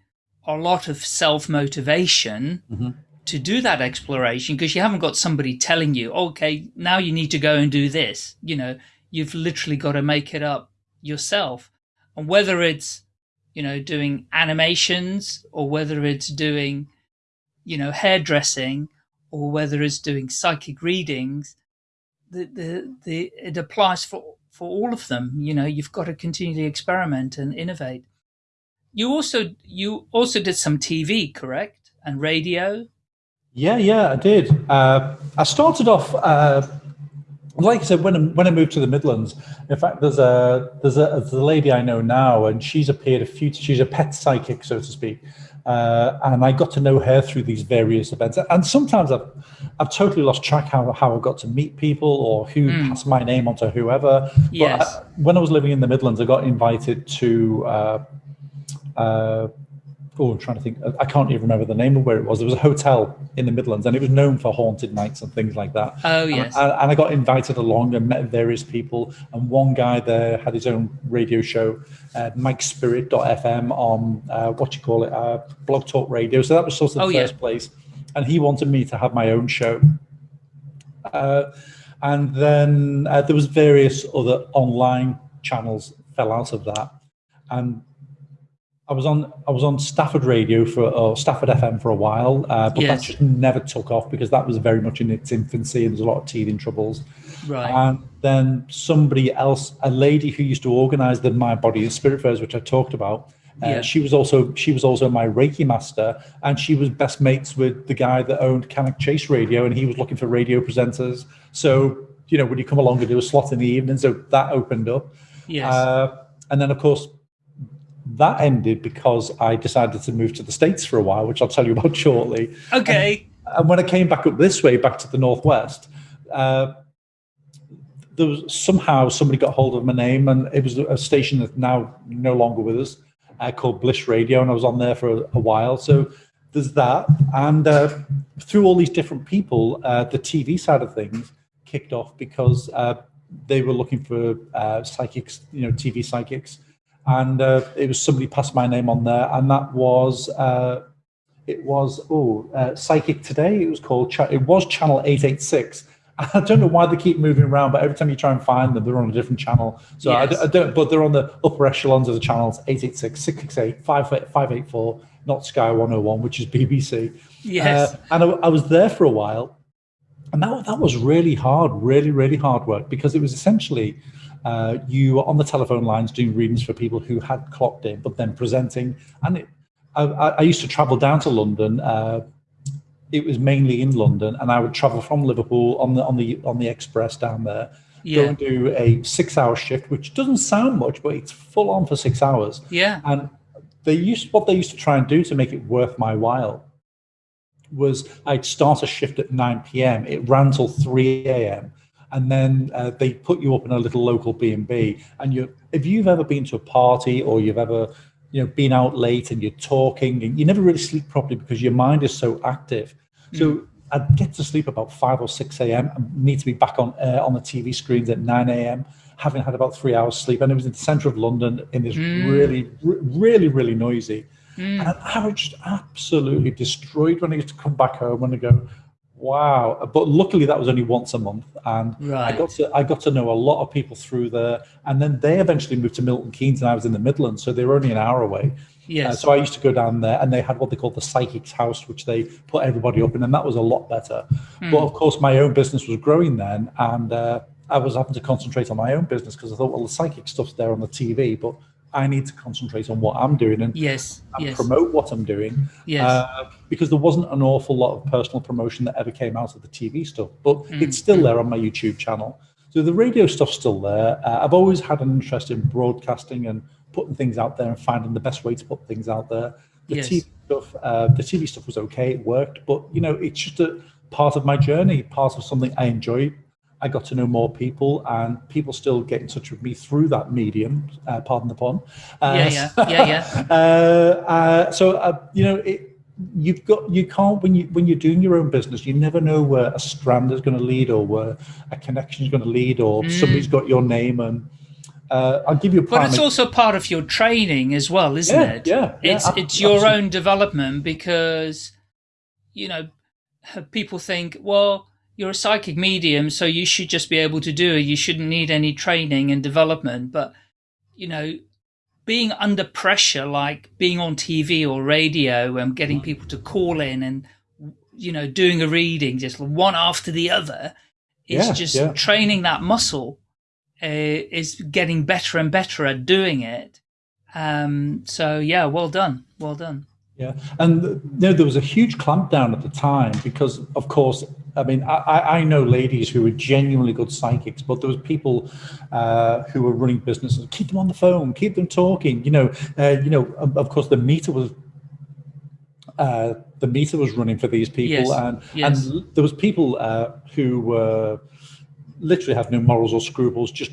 a lot of self motivation mm-hmm. to do that exploration because you haven't got somebody telling you, okay, now you need to go and do this. You know, you've literally got to make it up yourself. And whether it's, you know, doing animations or whether it's doing, you know, hairdressing or whether it's doing psychic readings, the, the, the, it applies for, for all of them. You know, you've got to continually experiment and innovate. You also, you also did some TV, correct? And radio? Yeah, yeah, I did. Uh, I started off, uh, like I said, when I, when I moved to the Midlands. In fact, there's a there's a, there's a lady I know now, and she's appeared a few. She's a pet psychic, so to speak. Uh, and I got to know her through these various events. And sometimes I've I've totally lost track how how I got to meet people or who passed my name on to whoever. Yes. But I, when I was living in the Midlands, I got invited to. Uh, uh, oh, I'm trying to think. I can't even remember the name of where it was. There was a hotel in the Midlands, and it was known for haunted nights and things like that. Oh, yes. And, and I got invited along and met various people. And one guy there had his own radio show, uh, Mike Spirit.fm on uh, what you call it, uh, Blog Talk Radio. So that was sort of the Oh, yeah. first place. And he wanted me to have my own show. Uh, and then uh, there was various other online channels fell out of that. And I was on I was on Stafford Radio for or Stafford FM for a while, uh, but that just never took off because that was very much in its infancy and there's a lot of teething troubles. Right. And then somebody else, a lady who used to organise the My Body and Spirit fairs, which I talked about, Uh, Yeah. She was also she was also my Reiki master, and she was best mates with the guy that owned Cannock Chase Radio, and he was looking for radio presenters. So you know, would you come along and do a slot in the evening? So that opened up. Yes. Uh, and then, of course, that ended because I decided to move to the States for a while, which I'll tell you about shortly. okay. And when I came back up this way, back to the Northwest, uh, there was somehow somebody got hold of my name, and it was a station that's now no longer with us uh, called Bliss Radio, and I was on there for a, a while. So there's that. And uh, through all these different people, uh, the TV side of things kicked off because uh, they were looking for uh, psychics, you know, TV psychics. And uh, it was somebody passed my name on there, and that was uh, it was oh uh, Psychic Today. It was called. It was channel eight eight six. I don't know why they keep moving around, but every time you try and find them, they're on a different channel. So I, Yes. d- I don't, but they're on the upper echelons of the channels 886, 668, 584, not Sky 101, which is BBC. Yes. Uh, and I, I was there for a while, and that, that was really hard, really, really hard work because it was essentially uh, you were on the telephone lines doing readings for people who had clocked in, but then presenting. And it, I, I used to travel down to London. Uh, it was mainly in London, and I would travel from Liverpool on the on the on the express down there. Yeah. Go and do a six-hour shift, which doesn't sound much, but it's full on for six hours. Yeah. And they used what they used to try and do to make it worth my while was I'd start a shift at 9 p.m. It ran till 3 a.m. And then uh, they put you up in a little local B&B. And you, if you've ever been to a party or you've ever, you know, been out late and you're talking and you never really sleep properly because your mind is so active. So I'd get to sleep about 5 or 6 a.m. and need to be back on uh, on the TV screens at 9 a.m. Having had about three hours sleep, and it was in the centre of London in this really, re- really, really noisy. And I was just absolutely destroyed when I used to come back home and I go, wow. But luckily that was only once a month. And I got to I got to know a lot of people through there. And then they eventually moved to Milton Keynes and I was in the Midlands. So they were only an hour away. Yes. Uh, so I used to go down there and they had what they called the psychic's house, which they put everybody up in, and that was a lot better. But of course, my own business was growing then, and uh, I was having to concentrate on my own business because I thought, well, the psychic stuff's there on the TV, but I need to concentrate on what I'm doing and, yes. and Yes. promote what I'm doing. Yes. Uh, because there wasn't an awful lot of personal promotion that ever came out of the TV stuff, but it's still there on my YouTube channel. So the radio stuff's still there. Uh, I've always had an interest in broadcasting and putting things out there and finding the best way to put things out there. The Yes. TV stuff, uh, the TV stuff was okay, it worked, but you know, it's just a part of my journey, part of something I enjoyed. I got to know more people, and people still get in touch with me through that medium. Uh, pardon the pun. Uh, Yeah, yeah, yeah, yeah. uh, uh, so uh, you know, it, you've got you can't when you when you're doing your own business, you never know where a strand is going to lead, or where a connection is going to lead, or somebody's got your name. And uh, I'll give you a But it's also part of your training as well, isn't Yeah, it? yeah, yeah, It's ab- it's your absolutely. own development because, you know, people think, well, you're a psychic medium, so you should just be able to do it. You shouldn't need any training and development. But, you know, being under pressure, like being on TV or radio and getting people to call in and, you know, doing a reading just one after the other, it's Yeah, just yeah. training that muscle uh, is getting better and better at doing it. Um, so yeah, well done, well done. Yeah, and you know, there was a huge clampdown at the time because, of course, I mean, I, I I know ladies who were genuinely good psychics, but there was people uh, who were running businesses. Keep them on the phone, keep them talking. You know, uh, you know. Of of course, the meter was uh, the meter was running for these people, Yes, and yes. and there was people uh, who were literally have no morals or scruples, just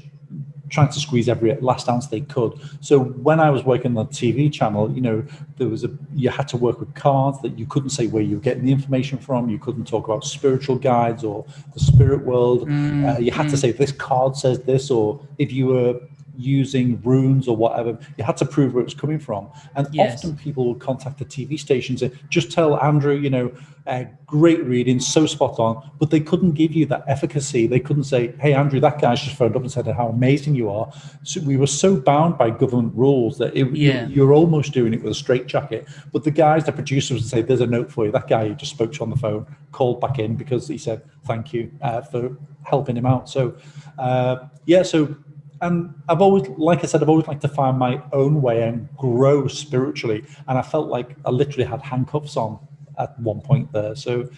trying to squeeze every last ounce they could. So when I was working on the TV channel, you know, there was a you had to work with cards that you couldn't say where you were getting the information from. You couldn't talk about spiritual guides or the spirit world. uh, you had to say this card says this, or if you were using runes or whatever, you had to prove where it was coming from. And Yes. often people would contact the TV stations and just tell Andrew, you know, uh, great reading, so spot on, but they couldn't give you that efficacy. They couldn't say, hey, Andrew, that guy's just phoned up and said how amazing you are. So we were so bound by government rules that it, Yeah. you, you're almost doing it with a straitjacket. But the guys, the producers would say, there's a note for you. That guy you just spoke to on the phone called back in because he said, thank you uh, for helping him out. So, uh, yeah, so and I've always, like I said, I've always liked to find my own way and grow spiritually. And I felt like I literally had handcuffs on at one point there. So,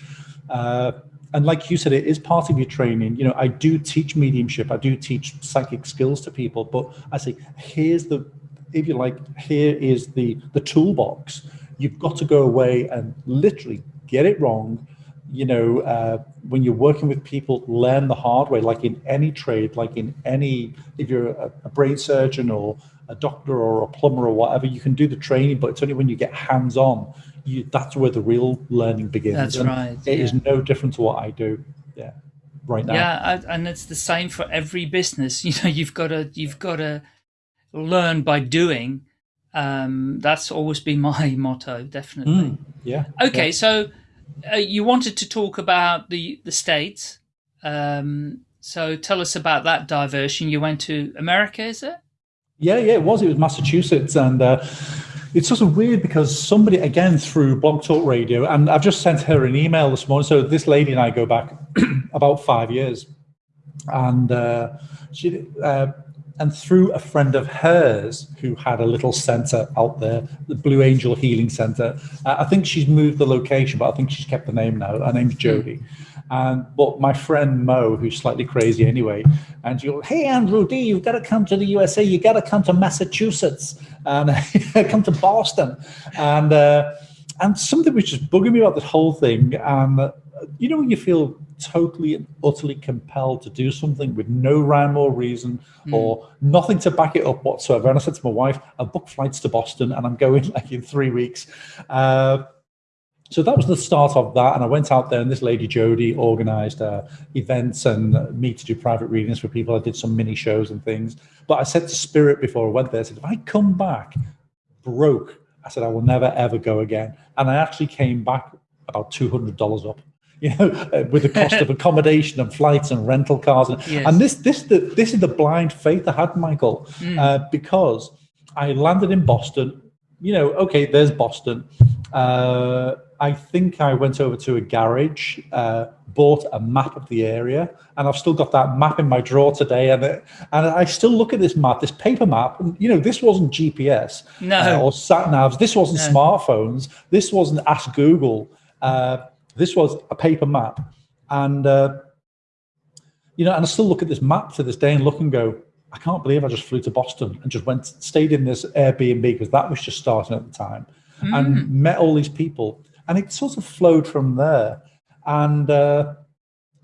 uh, and like you said, it is part of your training. You know, I do teach mediumship, I do teach psychic skills to people, but I say, here's the, if you like, here is the the toolbox. You've got to go away and literally get it wrong. You know, uh, when you're working with people, learn the hard way, like in any trade, like in any, if you're a, a brain surgeon or a doctor or a plumber or whatever, you can do the training, but it's only when you get hands on you, that's where the real learning begins. That's and right. It yeah. is no different to what I do. Yeah, right now. Yeah, and it's the same for every business. You know, you've got to you've got to learn by doing. Um, that's always been my motto, definitely. Mm, yeah. Okay, yeah. so uh, you wanted to talk about the the states. Um, so tell us about that diversion. You went to America, is it? Yeah, yeah, it was. It was Massachusetts, and uh, it's sort of weird because somebody again through Blog Talk Radio, and I've just sent her an email this morning. So this lady and I go back about five years, and uh, she uh, and through a friend of hers who had a little center out there, the Blue Angel Healing Center. Uh, I think she's moved the location, but I think she's kept the name now. Her name's Jody. And but my friend Mo, who's slightly crazy anyway, and you, hey Andrew D, you've got to come to the USA. You got to come to Massachusetts and come to Boston, and uh, and something was just bugging me about this whole thing. And uh, you know when you feel totally and utterly compelled to do something with no rhyme or reason mm. or nothing to back it up whatsoever. And I said to my wife, I booked flights to Boston and I'm going like in three weeks. Uh, so that was the start of that. And I went out there, and this lady Jody organized uh, events and uh, me to do private readings for people. I did some mini shows and things. But I said to Spirit before I went there, I said, if I come back broke, I said, I will never, ever go again. And I actually came back about $200 up. You know, uh, with the cost of accommodation and flights and rental cars, and, yes. and this, this, the, this is the blind faith I had, Michael, mm. uh, because I landed in Boston. You know, okay, there's Boston. Uh, I think I went over to a garage, uh, bought a map of the area, and I've still got that map in my drawer today. And it, and I still look at this map, this paper map. And, you know, this wasn't GPS no. uh, or sat navs. This wasn't no. smartphones. This wasn't Ask Google. Uh, this was a paper map, and uh, you know, and I still look at this map to this day and look and go, I can't believe I just flew to Boston and just went, stayed in this Airbnb because that was just starting at the time, mm. and met all these people and it sort of flowed from there. And, uh,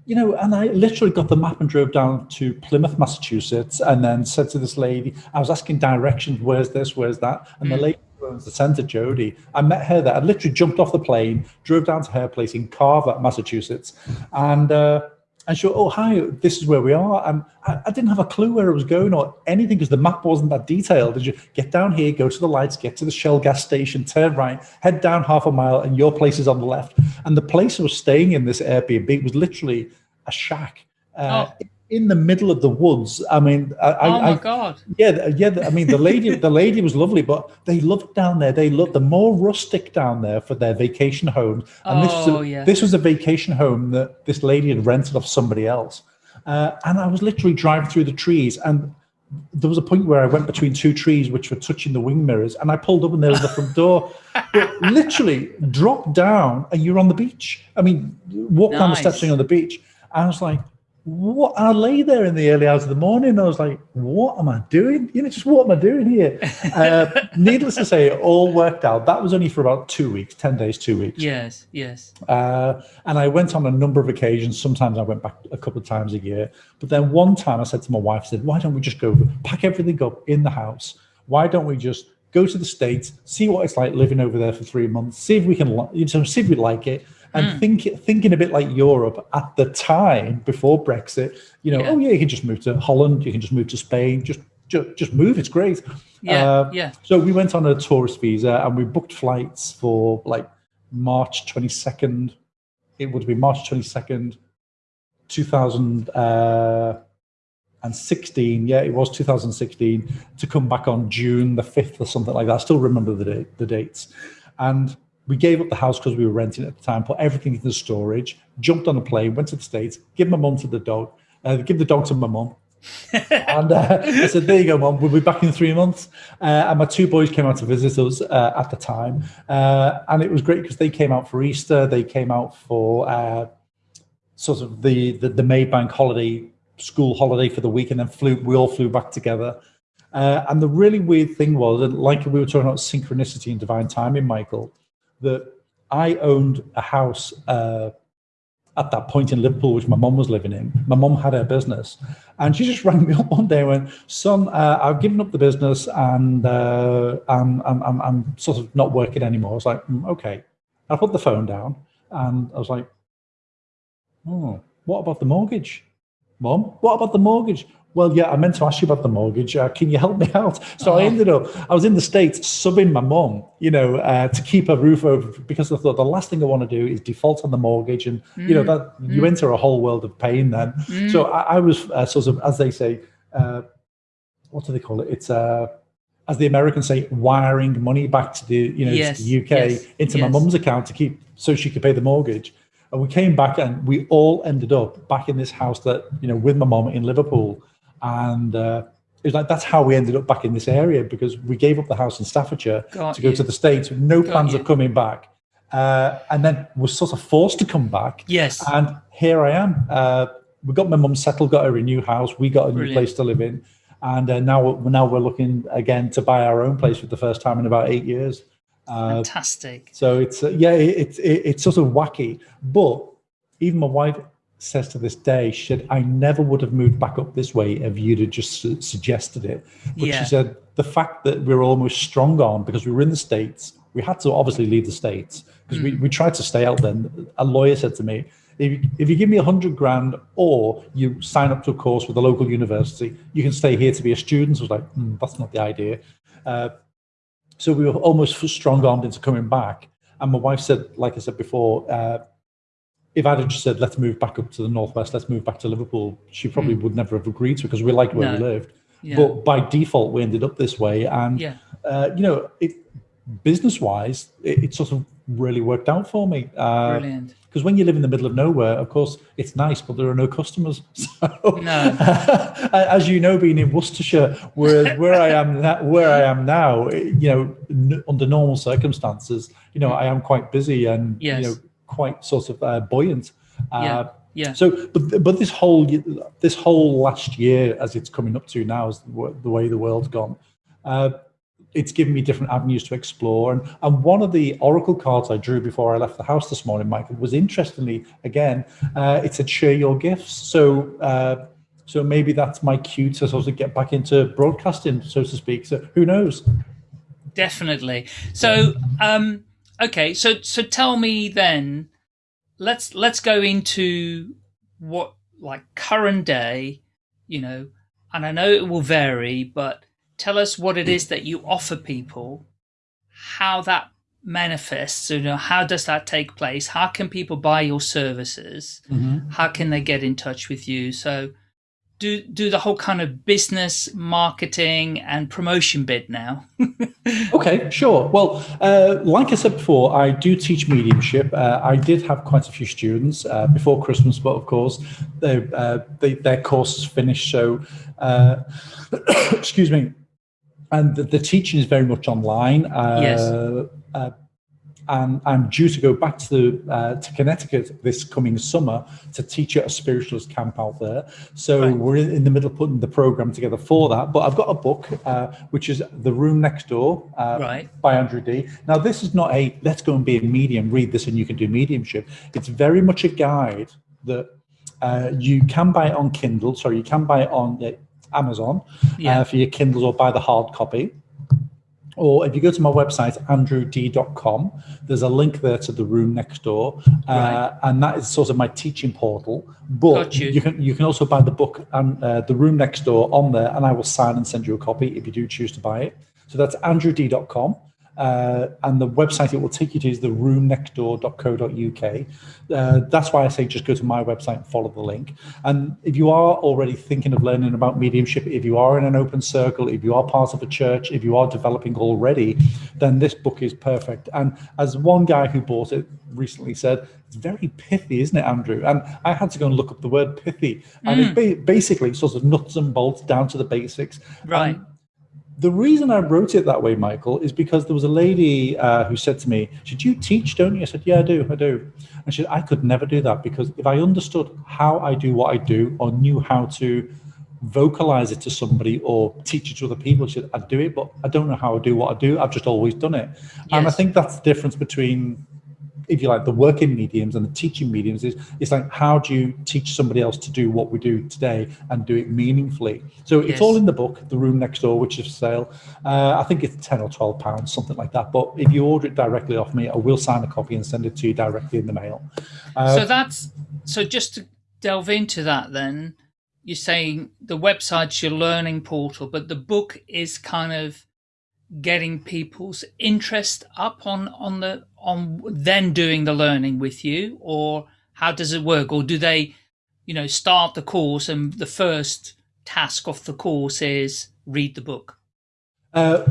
you know, and I literally got the map and drove down to Plymouth, Massachusetts, and then said to this lady, I was asking directions, where's this, where's that? And mm. the lady owns the center, Jody, I met her there. I literally jumped off the plane, drove down to her place in Carver, Massachusetts, and uh, and she went, oh, hi, this is where we are. And I, I, didn't have a clue where it was going or anything because the map wasn't that detailed. Did you get down here, go to the lights, get to the Shell gas station, turn right, head down half a mile, and your place is on the left. And the place I was staying in, this Airbnb, was literally a shack. Uh, oh in the middle of the woods. I mean, I, oh my I, god! Yeah, yeah. I mean, the lady, the lady was lovely, but they loved down there. They loved the more rustic down there for their vacation homes. And oh, this was a, yeah. this was a vacation home that this lady had rented off somebody else. Uh, and I was literally driving through the trees, and there was a point where I went between two trees which were touching the wing mirrors, and I pulled up and there was the front door. but literally dropped down, and you're on the beach. I mean, walk nice. down the steps and on the beach. I was like, what I lay there in the early hours of the morning. I was like, what am I doing? You know, just what am I doing here? Uh, needless to say, it all worked out. That was only for about two weeks, 10 days, two weeks. Yes, yes. Uh, and I went on a number of occasions. Sometimes I went back a couple of times a year. But then one time I said to my wife, I said, why don't we just go pack everything up in the house? Why don't we just go to the States, see what it's like living over there for three months, see if we can, you know, see if we like it and mm. think, thinking a bit like Europe at the time before Brexit, you know, yeah. oh yeah, you can just move to Holland, you can just move to Spain, just just, just move. It's great. Yeah, uh, yeah. So we went on a tourist visa and we booked flights for like March twenty second. It would be March twenty second, two thousand uh, and sixteen. Yeah, it was two thousand sixteen to come back on June the fifth or something like that. I still remember the date, the dates, and we gave up the house because we were renting at the time, put everything into storage, jumped on a plane, went to the States, give my mum to the dog, uh, give the dog to my mum, and uh, I said, "There you go, mum, We'll be back in three months." Uh, and my two boys came out to visit us uh, at the time, uh, and it was great because they came out for Easter. They came out for uh, sort of the, the the Maybank holiday, school holiday for the week, and then flew. We all flew back together. Uh, and the really weird thing was, and like we were talking about synchronicity and divine timing, Michael, that I owned a house at that point in Liverpool, which my mum was living in. My mum had her business, and she just rang me up one day and went, "Son, uh, I've given up the business, and uh, I'm, I'm, I'm, I'm, sort of not working anymore." I was like, mm, "Okay." I put the phone down, and I was like, "Oh, what about the mortgage, Mum? What about the mortgage?" Well, yeah, I meant to ask you about the mortgage. Uh, can you help me out? So I ended up, I was in the States subbing my mom, you know, uh, to keep a roof over because I thought the last thing I want to do is default on the mortgage. And, mm. you know, that mm. you enter a whole world of pain then. Mm. So I, I was uh, sort of, as they say, uh, what do they call it? It's, uh, as the Americans say, wiring money back to the, you know, yes. the UK yes. into yes. my mum's account to keep, so she could pay the mortgage. And we came back and we all ended up back in this house that, you know, with my mom in Liverpool and uh, it was like that's how we ended up back in this area because we gave up the house in Staffordshire Got to go to the States with no Got plans you. of coming back. Uh, and then was sort of forced to come back. Yes. And here I am. Uh, we got my mum settled, got her a new house. We got a Brilliant. new place to live in. And uh, now, now we're looking again to buy our own place for the first time in about eight years. Uh, Fantastic. So it's, uh, yeah, it's, it, it's sort of wacky. But even my wife, says to this day, she said, I never would have moved back up this way if you'd have just su- suggested it. But yeah. she said, the fact that we're almost strong on because we were in the States, we had to obviously leave the States because mm. we, we tried to stay out then. A lawyer said to me, if you, if you give me a hundred grand or you sign up to a course with a local university, you can stay here to be a student. I was like, mm, that's not the idea. Uh, so we were almost strong armed into coming back. And my wife said, like I said before, uh, if I'd just said, let's move back up to the Northwest, let's move back to Liverpool, she probably mm. would never have agreed to because we liked where no. we lived. Yeah. But by default, we ended up this way. And, yeah. uh, you know, it, business wise, it, it, sort of really worked out for me. Uh, Brilliant. Because when you live in the middle of nowhere, of course, it's nice, but there are no customers. So, no. as you know, being in Worcestershire, where where I am where I am now, you know, under normal circumstances, you know, I am quite busy and yes. you know quite sort of uh, buoyant. Uh, yeah. Yeah. So, but but this whole this whole last year, as it's coming up to now, is the way the world's gone. Uh, it's given me different avenues to explore, and and one of the oracle cards I drew before I left the house this morning, Michael, was interestingly again, uh, it said share your gifts. So. Uh, so maybe that's my cue to sort of get back into broadcasting, so to speak. So who knows? Definitely. So um, okay, so so tell me then. Let's let's go into what like current day, you know, and I know it will vary, but tell us what it is that you offer people, how that manifests you know how does that take place how can people buy your services mm -hmm. how can they get in touch with you so do do the whole kind of business marketing and promotion bit now. Okay sure. Well uh, like i said before i do teach mediumship. Uh, i did have quite a few students uh, before christmas but of course they, uh, they, their course is finished so uh, excuse me. And the, the, teaching is very much online. Uh, yes and I'm due to go back to uh, to Connecticut this coming summer to teach at a spiritualist camp out there. So right. we're in the middle of putting the program together for that. But I've got a book uh, which is The Room Next Door uh, right. by Andrew D. Now this is not a let's go and be a medium, read this and you can do mediumship. It's very much a guide that uh, you can buy it on Kindle. Sorry, you can buy it on uh, Amazon yeah. Uh, for your Kindles or buy the hard copy or if you go to my website, andrewd.com, there's a link there to the room next door. Uh, right. And that is sort of my teaching portal. But you. you. can you can also buy the book and uh, the room next door on there, and I will sign and send you a copy if you do choose to buy it. So that's andrewd.com. uh, and the website it will take you to is the roomnextdoor.co.uk. Uh, that's why I say just go to my website and follow the link. And if you are already thinking of learning about mediumship, if you are in an open circle, if you are part of a church, if you are developing already, then this book is perfect. And as one guy who bought it recently said, it's very pithy, isn't it, Andrew? And I had to go and look up the word pithy, and mm. it basically sort of nuts and bolts down to the basics. Right. And the reason I wrote it that way, Michael, is because there was a lady uh, who said to me, "Should you teach, don't you?" I said, "Yeah, I do, I do." And she said, "I could never do that because if I understood how I do what I do or knew how to vocalize it to somebody or teach it to other people, she said, I'd do it, but I don't know how I do what I do. I've just always done it." Yes. And I think that's the difference between if you like, the working mediums and the teaching mediums is it's like how do you teach somebody else to do what we do today and do it meaningfully? So yes. it's all in the book, The Room Next Door, which is for sale. Uh, I think it's ten or twelve pounds, something like that. But if you order it directly off me, I will sign a copy and send it to you directly in the mail. Uh, so that's so just to delve into that then. You're saying the website's your learning portal, but the book is kind of getting people's interest up on on the on then doing the learning with you or how does it work or do they you know start the course and the first task of the course is read the book uh,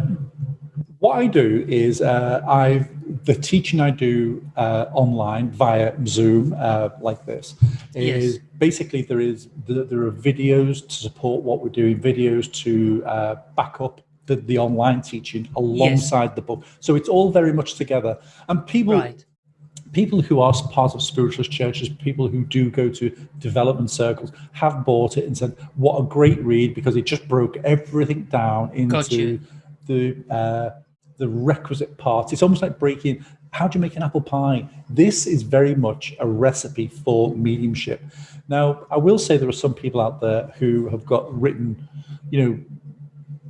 what i do is uh, i the teaching i do uh, online via zoom uh, like this is yes. basically there is there are videos to support what we're doing videos to uh, back up the, the online teaching alongside yes. the book. So it's all very much together. And people right. people who are part of spiritualist churches, people who do go to development circles, have bought it and said, "What a great read!" Because it just broke everything down into the uh, the requisite parts. It's almost like breaking. How do you make an apple pie? This is very much a recipe for mediumship. Now, I will say there are some people out there who have got written, you know,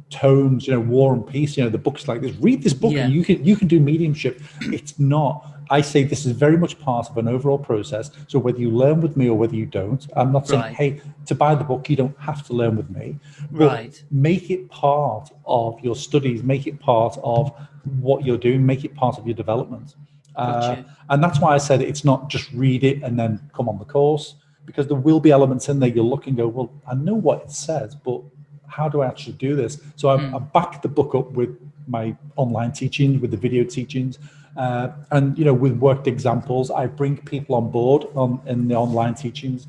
tomes, you know, War and Peace, you know, the books like this. Read this book yeah. and you can you can do mediumship. It's not. I say this is very much part of an overall process. So whether you learn with me or whether you don't, I'm not saying, right. hey, to buy the book, you don't have to learn with me. right. Make it part of your studies, make it part of what you're doing, make it part of your development. Uh, and that's why I said it's not just read it and then come on the course, because there will be elements in there you'll look and go, well, I know what it says, but how do I actually do this? So I, mm. I back the book up with my online teachings, with the video teachings, uh, and you know, with worked examples. I bring people on board on in the online teachings.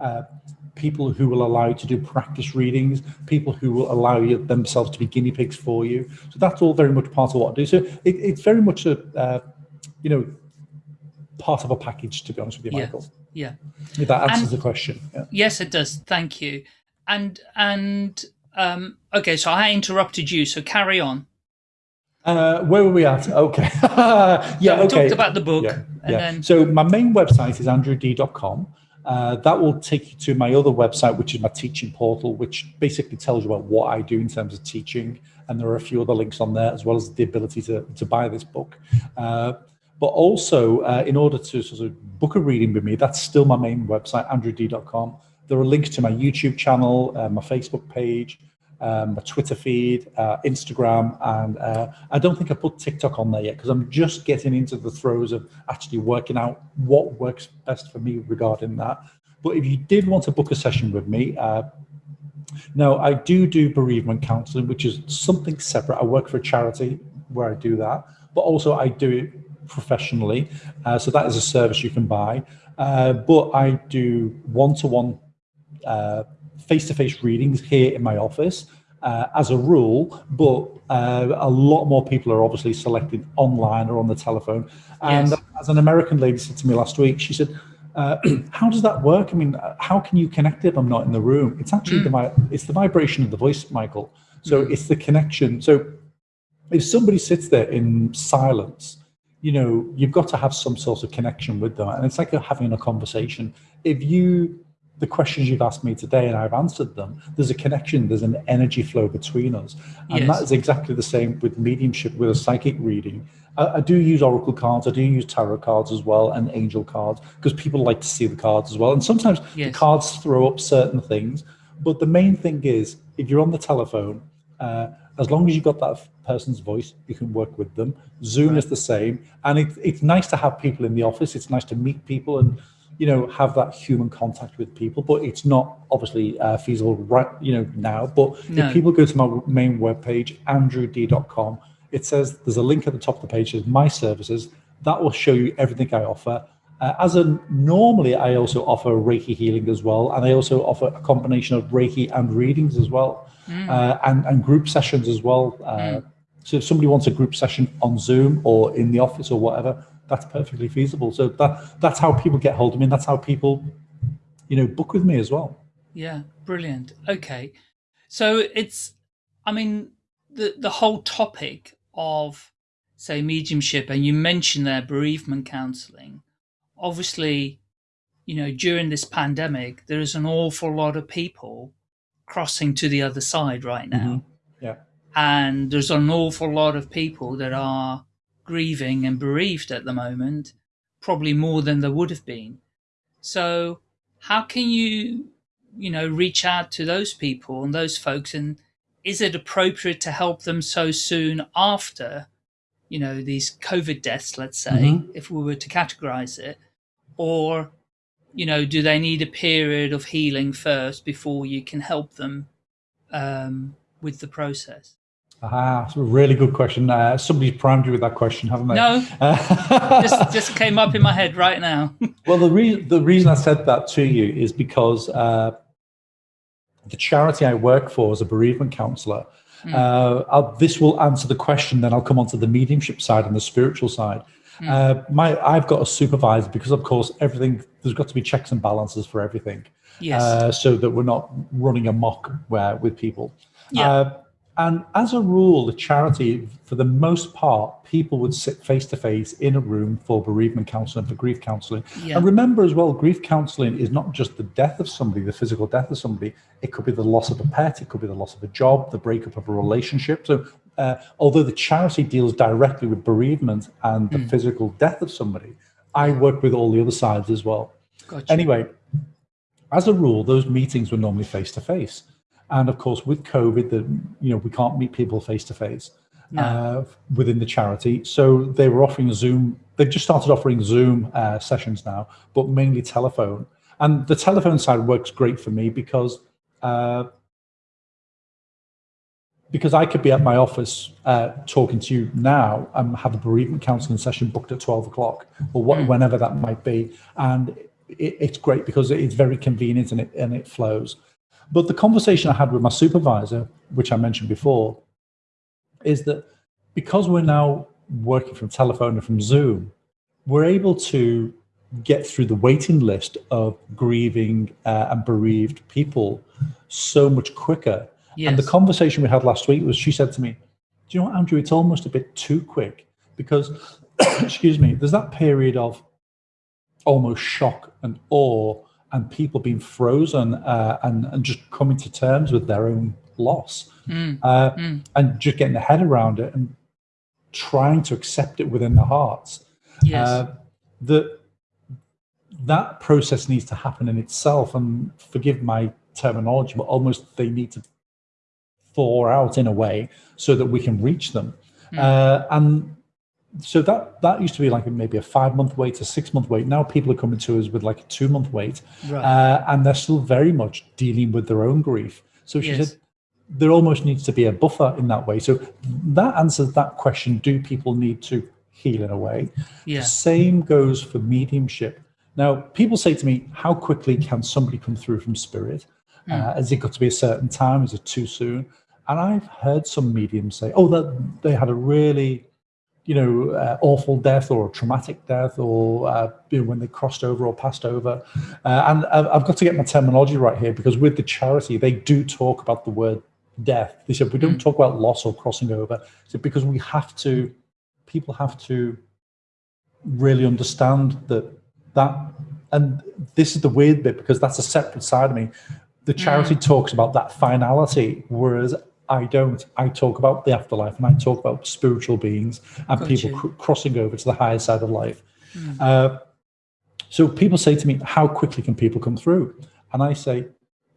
Uh, people who will allow you to do practice readings, people who will allow you themselves to be guinea pigs for you. So that's all very much part of what I do. So it, it's very much a, uh, you know, part of a package, to be honest with you, Michael. Yeah. If that answers and, the question. Yeah. Yes, it does. Thank you. And and um, okay, so I interrupted you, so carry on. Uh, where were we at? Okay. yeah, so we okay. talked about the book. Yeah, yeah. Then... So my main website is andrewd.com. Uh, that will take you to my other website, which is my teaching portal, which basically tells you about what I do in terms of teaching. And there are a few other links on there, as well as the ability to, to buy this book. Uh, but also, uh, in order to sort of book a reading with me, that's still my main website, andrewd.com. There are links to my YouTube channel, uh, my Facebook page, um, my Twitter feed, uh, Instagram, and uh, I don't think I put TikTok on there yet because I'm just getting into the throes of actually working out what works best for me regarding that. But if you did want to book a session with me, uh, now I do do bereavement counseling, which is something separate. I work for a charity where I do that, but also I do it professionally. Uh, so that is a service you can buy. Uh, but I do one-to-one face-to-face readings here in my office uh, as a rule, but uh, a lot more people are obviously selected online or on the telephone. And yes. as an American lady said to me last week, she said, uh, how does that work? I mean, how can you connect if I'm not in the room? It's actually mm. the it's the vibration of the voice, Michael. So mm. it's the connection. So if somebody sits there in silence, you know, you've got to have some sort of connection with them, and it's like having a conversation. If you the questions you've asked me today and I've answered them, there's a connection, there's an energy flow between us. And yes. that is exactly the same with mediumship, with a psychic reading. I, I, do use oracle cards, I do use tarot cards as well, and angel cards, because people like to see the cards as well. And sometimes yes. the cards throw up certain things. But the main thing is, if you're on the telephone, uh, as long as you've got that person's voice, you can work with them. Zoom right. is the same. And it, it's nice to have people in the office. It's nice to meet people and, you know, have that human contact with people, but it's not obviously uh, feasible right, you know, now. But no. if people go to my main webpage, andrewd.com, it says there's a link at the top of the page, says my services. That will show you everything I offer. Uh, as a normally, I also offer Reiki healing as well, and I also offer a combination of Reiki and readings as well, mm. uh, and and group sessions as well. Uh, mm. So if somebody wants a group session on Zoom or in the office or whatever, that's perfectly feasible. So that that's how people get hold of me, and that's how people, you know, book with me as well. Yeah, brilliant. Okay, so it's, I mean, the the whole topic of say mediumship, and you mentioned there bereavement counselling obviously, you know, during this pandemic, there is an awful lot of people crossing to the other side right now. Mm -hmm. Yeah. And there's an awful lot of people that are grieving and bereaved at the moment, probably more than there would have been. So how can you, you know, reach out to those people and those folks and is it appropriate to help them so soon after, you know, these COVID deaths, let's say, mm -hmm. if we were to categorize it, or you know do they need a period of healing first before you can help them um, with the process Ah, that's a really good question. Uh, somebody's primed you with that question, haven't they? No, just, just came up in my head right now. well, the, re the reason I said that to you is because uh, the charity I work for as a bereavement counsellor, mm. this will answer the question, then I'll come on to the mediumship side and the spiritual side. Mm. Uh, my, I've got a supervisor because, of course, everything there's got to be checks and balances for everything, yes. uh, so that we're not running amok where with people. Yeah. And as a rule, the charity, for the most part, people would sit face to face in a room for bereavement counseling, for grief counseling. Yeah. And remember as well, grief counseling is not just the death of somebody, the physical death of somebody. It could be the loss of a pet, it could be the loss of a job, the breakup of a relationship. So, uh, although the charity deals directly with bereavement and the mm. physical death of somebody, I work with all the other sides as well. Gotcha. Anyway, as a rule, those meetings were normally face to face. And of course, with COVID, the, you know, we can't meet people face to face within the charity. So they were offering Zoom. They've just started offering Zoom uh, sessions now, but mainly telephone. And the telephone side works great for me because uh, because I could be at my office uh, talking to you now and have a bereavement counseling session booked at 12 o'clock or what, mm. whenever that might be. And it, it's great because it's very convenient and it, and it flows. But the conversation I had with my supervisor, which I mentioned before, is that because we're now working from telephone and from Zoom, we're able to get through the waiting list of grieving uh, and bereaved people so much quicker. Yes. And the conversation we had last week was she said to me, Do you know what, Andrew? It's almost a bit too quick because, excuse me, there's that period of almost shock and awe and people being frozen uh, and, and just coming to terms with their own loss mm. Uh, mm. and just getting their head around it and trying to accept it within their hearts. Yes. Uh, that that process needs to happen in itself and forgive my terminology, but almost they need to thaw out in a way so that we can reach them. Mm. Uh, and so that that used to be like maybe a five month wait, a six month wait. Now people are coming to us with like a two month wait, right. uh, and they're still very much dealing with their own grief. So she yes. said there almost needs to be a buffer in that way. So that answers that question: Do people need to heal in a way? Yeah. The same goes for mediumship. Now, people say to me, "How quickly can somebody come through from spirit? Mm. Uh, has it got to be a certain time? Is it too soon?" And I've heard some mediums say, "Oh, that they had a really you know, uh, awful death or traumatic death or uh, you know, when they crossed over or passed over. Uh, and I've got to get my terminology right here because with the charity, they do talk about the word death. They said, we don't mm. talk about loss or crossing over. So because we have to, people have to really understand that that, and this is the weird bit because that's a separate side of me. The charity mm. talks about that finality, whereas I don't. I talk about the afterlife and I talk about spiritual beings and Got people cr crossing over to the higher side of life. Mm. Uh, so people say to me, how quickly can people come through? And I say,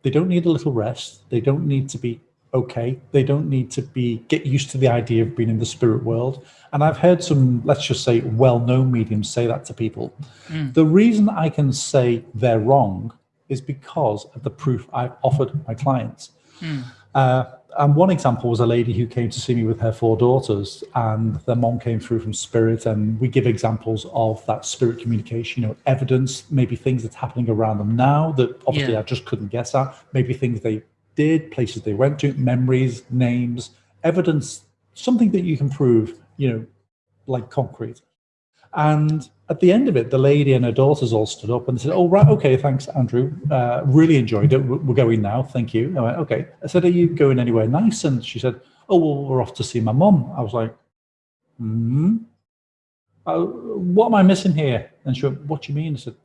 they don't need a little rest. They don't need to be okay. They don't need to be get used to the idea of being in the spirit world. And I've heard some, let's just say, well-known mediums say that to people. Mm. The reason I can say they're wrong is because of the proof I've offered my clients. Mm. Uh, and one example was a lady who came to see me with her four daughters, and their mom came through from spirit. And we give examples of that spirit communication, you know, evidence, maybe things that's happening around them now that obviously yeah. I just couldn't guess at, maybe things they did, places they went to, memories, names, evidence, something that you can prove, you know, like concrete. And at the end of it, the lady and her daughters all stood up and said, "Oh, right, okay, thanks, Andrew. Uh, really enjoyed it. We're going now. Thank you." I went, "Okay." I said, "Are you going anywhere nice?" And she said, "Oh, well, we're off to see my mum." I was like, "Hmm." Uh, what am I missing here? And she went, "What do you mean?" I said,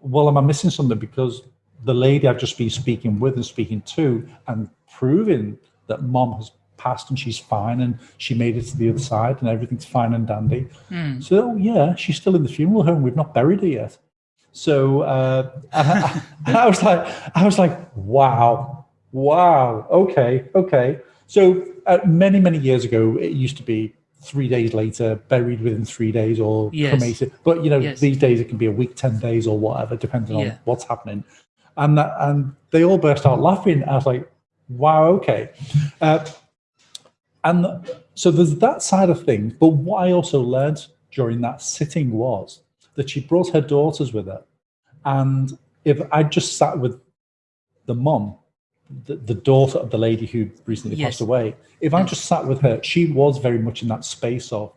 "Well, am I missing something because the lady I've just been speaking with and speaking to and proving that mom has passed and she's fine and she made it to the other side and everything's fine and dandy. Mm. So yeah, she's still in the funeral home. We've not buried her yet. So uh, I, I was like, I was like, wow, wow, okay, okay. So uh, many many years ago, it used to be three days later, buried within three days, or yes. cremated. But you know, yes. these days it can be a week, ten days, or whatever, depending yeah. on what's happening and and they all burst out laughing. I was like, wow, okay. Uh, and so there's that side of things. But what I also learned during that sitting was that she brought her daughters with her. And if I just sat with the mom, the, the daughter of the lady who recently yes. passed away, if I just sat with her, she was very much in that space of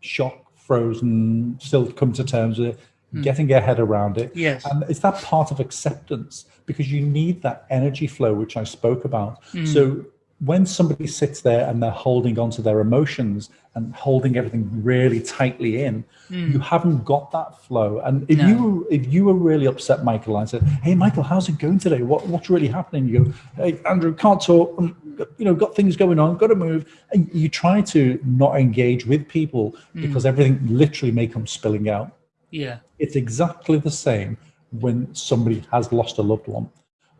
shock, frozen, still come to terms with it, mm. getting her head around it. Yes. And it's that part of acceptance because you need that energy flow, which I spoke about. Mm. So when somebody sits there and they're holding onto their emotions and holding everything really tightly in, mm. you haven't got that flow. And if no. you if you were really upset, Michael, and said, "Hey, Michael, how's it going today? What what's really happening?" You go, "Hey, Andrew, can't talk. Um, you know, got things going on, got to move." And you try to not engage with people mm. because everything literally may come spilling out. Yeah. It's exactly the same when somebody has lost a loved one.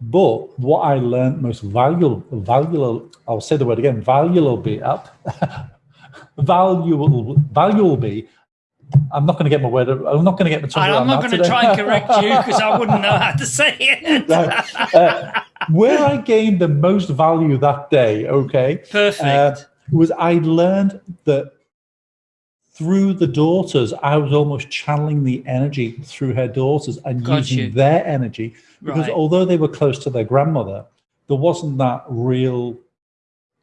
But what I learned most valuable, valuable, I'll say the word again, valuable be up, valuable, valuable be. I'm not going to get my word. I'm not going to get my tongue. I'm not going to try and correct you because I wouldn't know how to say it. uh, where I gained the most value that day, okay, perfect, uh, was I learned that through the daughters, I was almost channeling the energy through her daughters and Got using you. their energy because right. although they were close to their grandmother, there wasn't that real.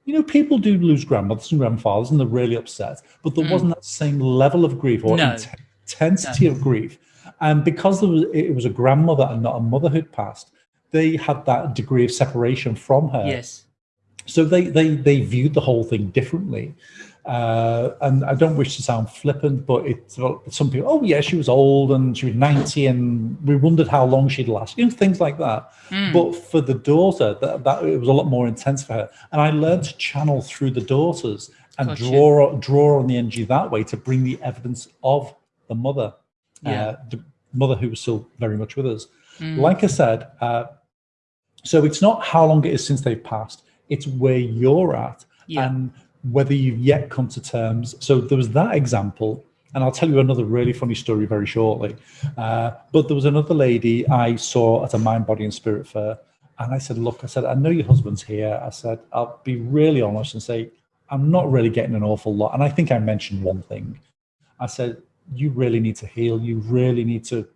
You know, people do lose grandmothers and grandfathers, and they're really upset, but there mm. wasn't that same level of grief or no. intensity no. of grief. And because was, it was a grandmother and not a mother who'd passed, they had that degree of separation from her. Yes. So they they they viewed the whole thing differently. Uh, and I don't wish to sound flippant, but it's some people, oh yeah, she was old and she was 90 and we wondered how long she'd last, you know, things like that. Mm. But for the daughter, that, that it was a lot more intense for her. And I learned to channel through the daughters and gotcha. draw draw on the energy that way to bring the evidence of the mother, yeah. uh, the mother who was still very much with us. Mm. Like I said, uh, so it's not how long it is since they've passed, it's where you're at. Yeah. And whether you've yet come to terms. So there was that example, and I'll tell you another really funny story very shortly. Uh, but there was another lady I saw at a mind, body, and spirit fair, and I said, "Look, I said I know your husband's here." I said, "I'll be really honest and say I'm not really getting an awful lot." And I think I mentioned one thing. I said, "You really need to heal. You really need to."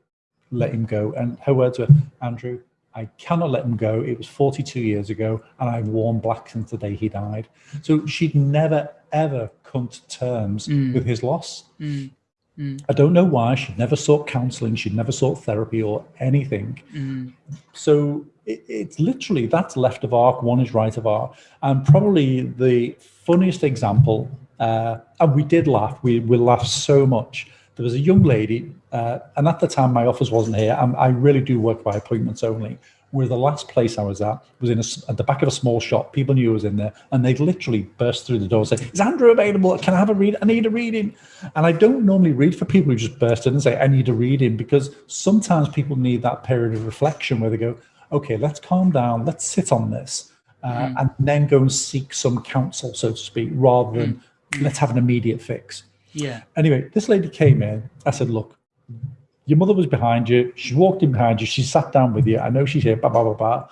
Let him go. And her words were, Andrew, I cannot let him go. It was 42 years ago, and I've worn black since the day he died. So she'd never, ever come to terms mm. with his loss. Mm. Mm. I don't know why. She'd never sought counseling. She'd never sought therapy or anything. Mm. So it, it's literally that's left of arc, one is right of arc. And probably the funniest example, uh, and we did laugh, we, we laughed so much there was a young lady, uh, and at the time my office wasn't here. I'm, i really do work by appointments only. Where the last place I was at was in a, at the back of a small shop. People knew I was in there, and they'd literally burst through the door and say, "Is Andrew available? Can I have a read? I need a reading." And I don't normally read for people who just burst in and say, "I need a reading," because sometimes people need that period of reflection where they go, "Okay, let's calm down. Let's sit on this." uh, and then go and seek some counsel, so to speak, rather than let's have an immediate fix. Yeah. Anyway, this lady came in. I said, look, your mother was behind you. She walked in behind you. She sat down with you. I know she's here, blah, blah, blah, blah.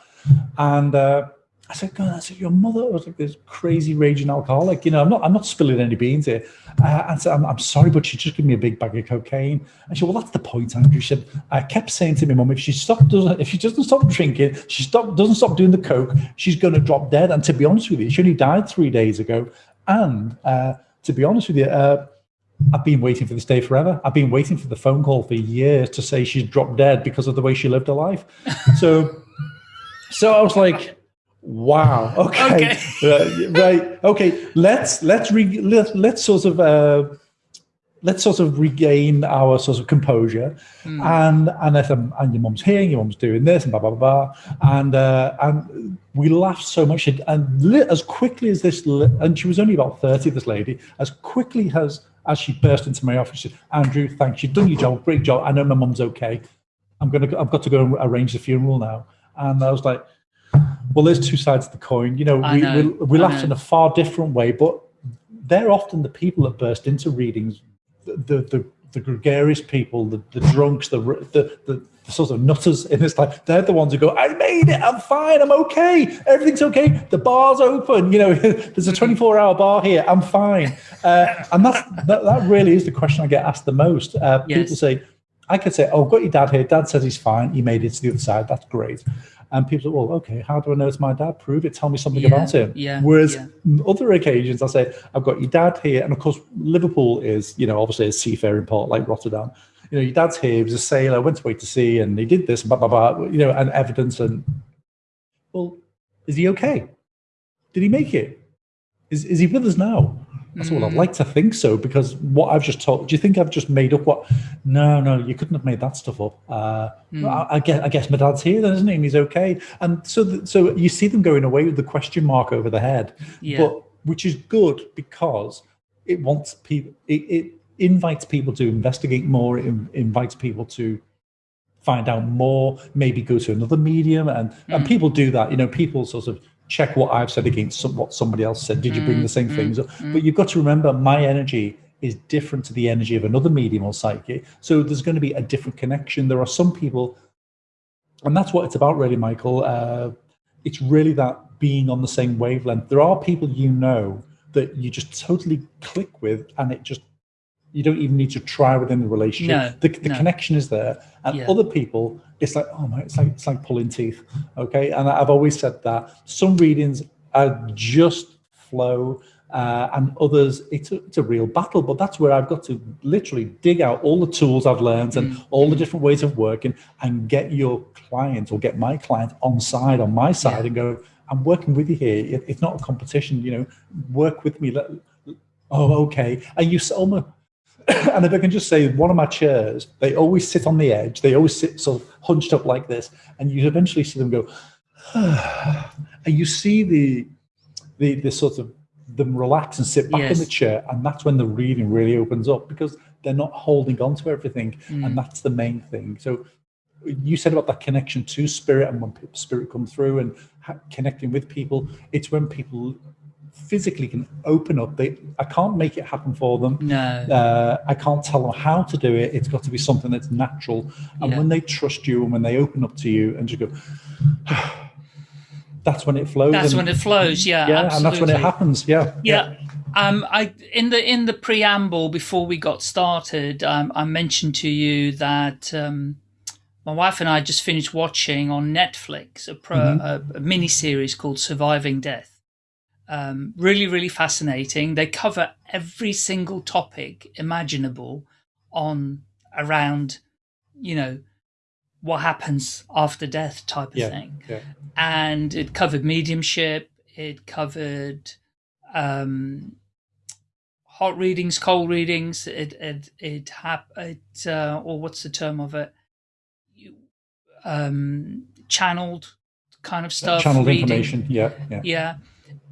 And uh, I said, God, I said, your mother was like this crazy raging alcoholic. You know, I'm not, I'm not spilling any beans here. Uh, and said, I'm, I'm sorry, but she just gave me a big bag of cocaine. And she said, well, that's the point, Andrew. She said, I kept saying to my mum, if she stop, doesn't, if she doesn't stop drinking, she stop, doesn't stop doing the coke, she's going to drop dead. And to be honest with you, she only died three days ago. And uh, to be honest with you, uh, I've been waiting for this day forever. I've been waiting for the phone call for years to say she's dropped dead because of the way she lived her life. So, so I was like, wow, okay, okay. Uh, right, okay. Let's let's re, let, let's sort of uh, let's sort of regain our sort of composure. Mm. And and if um, and your mum's here, your mum's doing this, and blah blah blah, blah. and uh, and we laughed so much, and as quickly as this, and she was only about thirty, this lady, as quickly as as she burst into my office, she said, Andrew, thanks, you've done your job, great job. I know my mum's okay. I'm gonna, I've got to go and arrange the funeral now. And I was like, well, there's two sides of the coin. You know, we, know. we, we laughed in a far different way, but they're often the people that burst into readings, the the, the, the gregarious people, the, the drunks, the, the, the the sort of nutters in this life, they're the ones who go, I made it, I'm fine, I'm okay, everything's okay, the bar's open, you know, there's a 24 hour bar here, I'm fine. Uh, and that's, that, that really is the question I get asked the most. Uh, yes. People say, I could say, oh, I've got your dad here, dad says he's fine, he made it to the other side, that's great. And people say, well, okay, how do I know it's my dad? Prove it, tell me something yeah, about him. Yeah, Whereas yeah. other occasions, I say, I've got your dad here. And of course, Liverpool is, you know, obviously a seafaring port like Rotterdam you know, your dad's here, he was a sailor, went away to sea, and he did this, blah, blah, blah, you know, and evidence. And, well, is he okay? Did he make it? Is, is he with us now? That's what I'd like to think so, because what I've just told, do you think I've just made up what? No, no, you couldn't have made that stuff up. Uh, mm. I, I, guess, I guess my dad's here, then, isn't he? And he's okay. And so, the, so you see them going away with the question mark over the head, yeah. but which is good because it wants people, it, it invites people to investigate more, it invites people to find out more, maybe go to another medium. And, mm. and people do that. You know, people sort of check what I've said against some, what somebody else said. Did you bring the same mm. things? Mm. But you've got to remember my energy is different to the energy of another medium or psychic. So there's going to be a different connection. There are some people, and that's what it's about really, Michael. Uh, it's really that being on the same wavelength. There are people you know that you just totally click with and it just you don't even need to try within the relationship. No, the, the no. connection is there. And Yeah. other people, it's like, oh my, it's like it's like pulling teeth. Okay. And I've always said that some readings are just flow. Uh, and others, it's a, it's a real battle. But that's where I've got to literally dig out all the tools I've learned and Mm. all the different ways of working and get your client or get my client on side, on my side, Yeah. and go, I'm working with you here. It- it's not a competition, you know, work with me. Let, oh, okay. And you almost, and if I can just say, one of my chairs, they always sit on the edge. They always sit sort of hunched up like this, and you eventually see them go, and you see the the the sort of them relax and sit back Yes. in the chair, and that's when the reading really opens up because they're not holding on to everything, Mm. and that's the main thing. So you said about that connection to spirit, and when spirit come through and ha- connecting with people, it's when people physically can open up. They I can't make it happen for them. No. Uh, I can't tell them how to do it. It's got to be something that's natural. And Yeah. when they trust you and when they open up to you and just go, that's when it flows. That's and, when it flows. Yeah. yeah, absolutely. and that's when it happens. Yeah, Yeah. Um, I in the in the preamble before we got started, um, I mentioned to you that um, my wife and I just finished watching on Netflix a, pro, Mm-hmm. a, a mini series called Surviving Death. Um, really, really fascinating. They cover every single topic imaginable on around, you know, what happens after death type of yeah, thing yeah. and it covered mediumship. It covered um, hot readings, cold readings. It it it hap- it uh, or what's the term of it? Um, channeled kind of stuff. Channeled reading. information. Yeah, yeah. Yeah,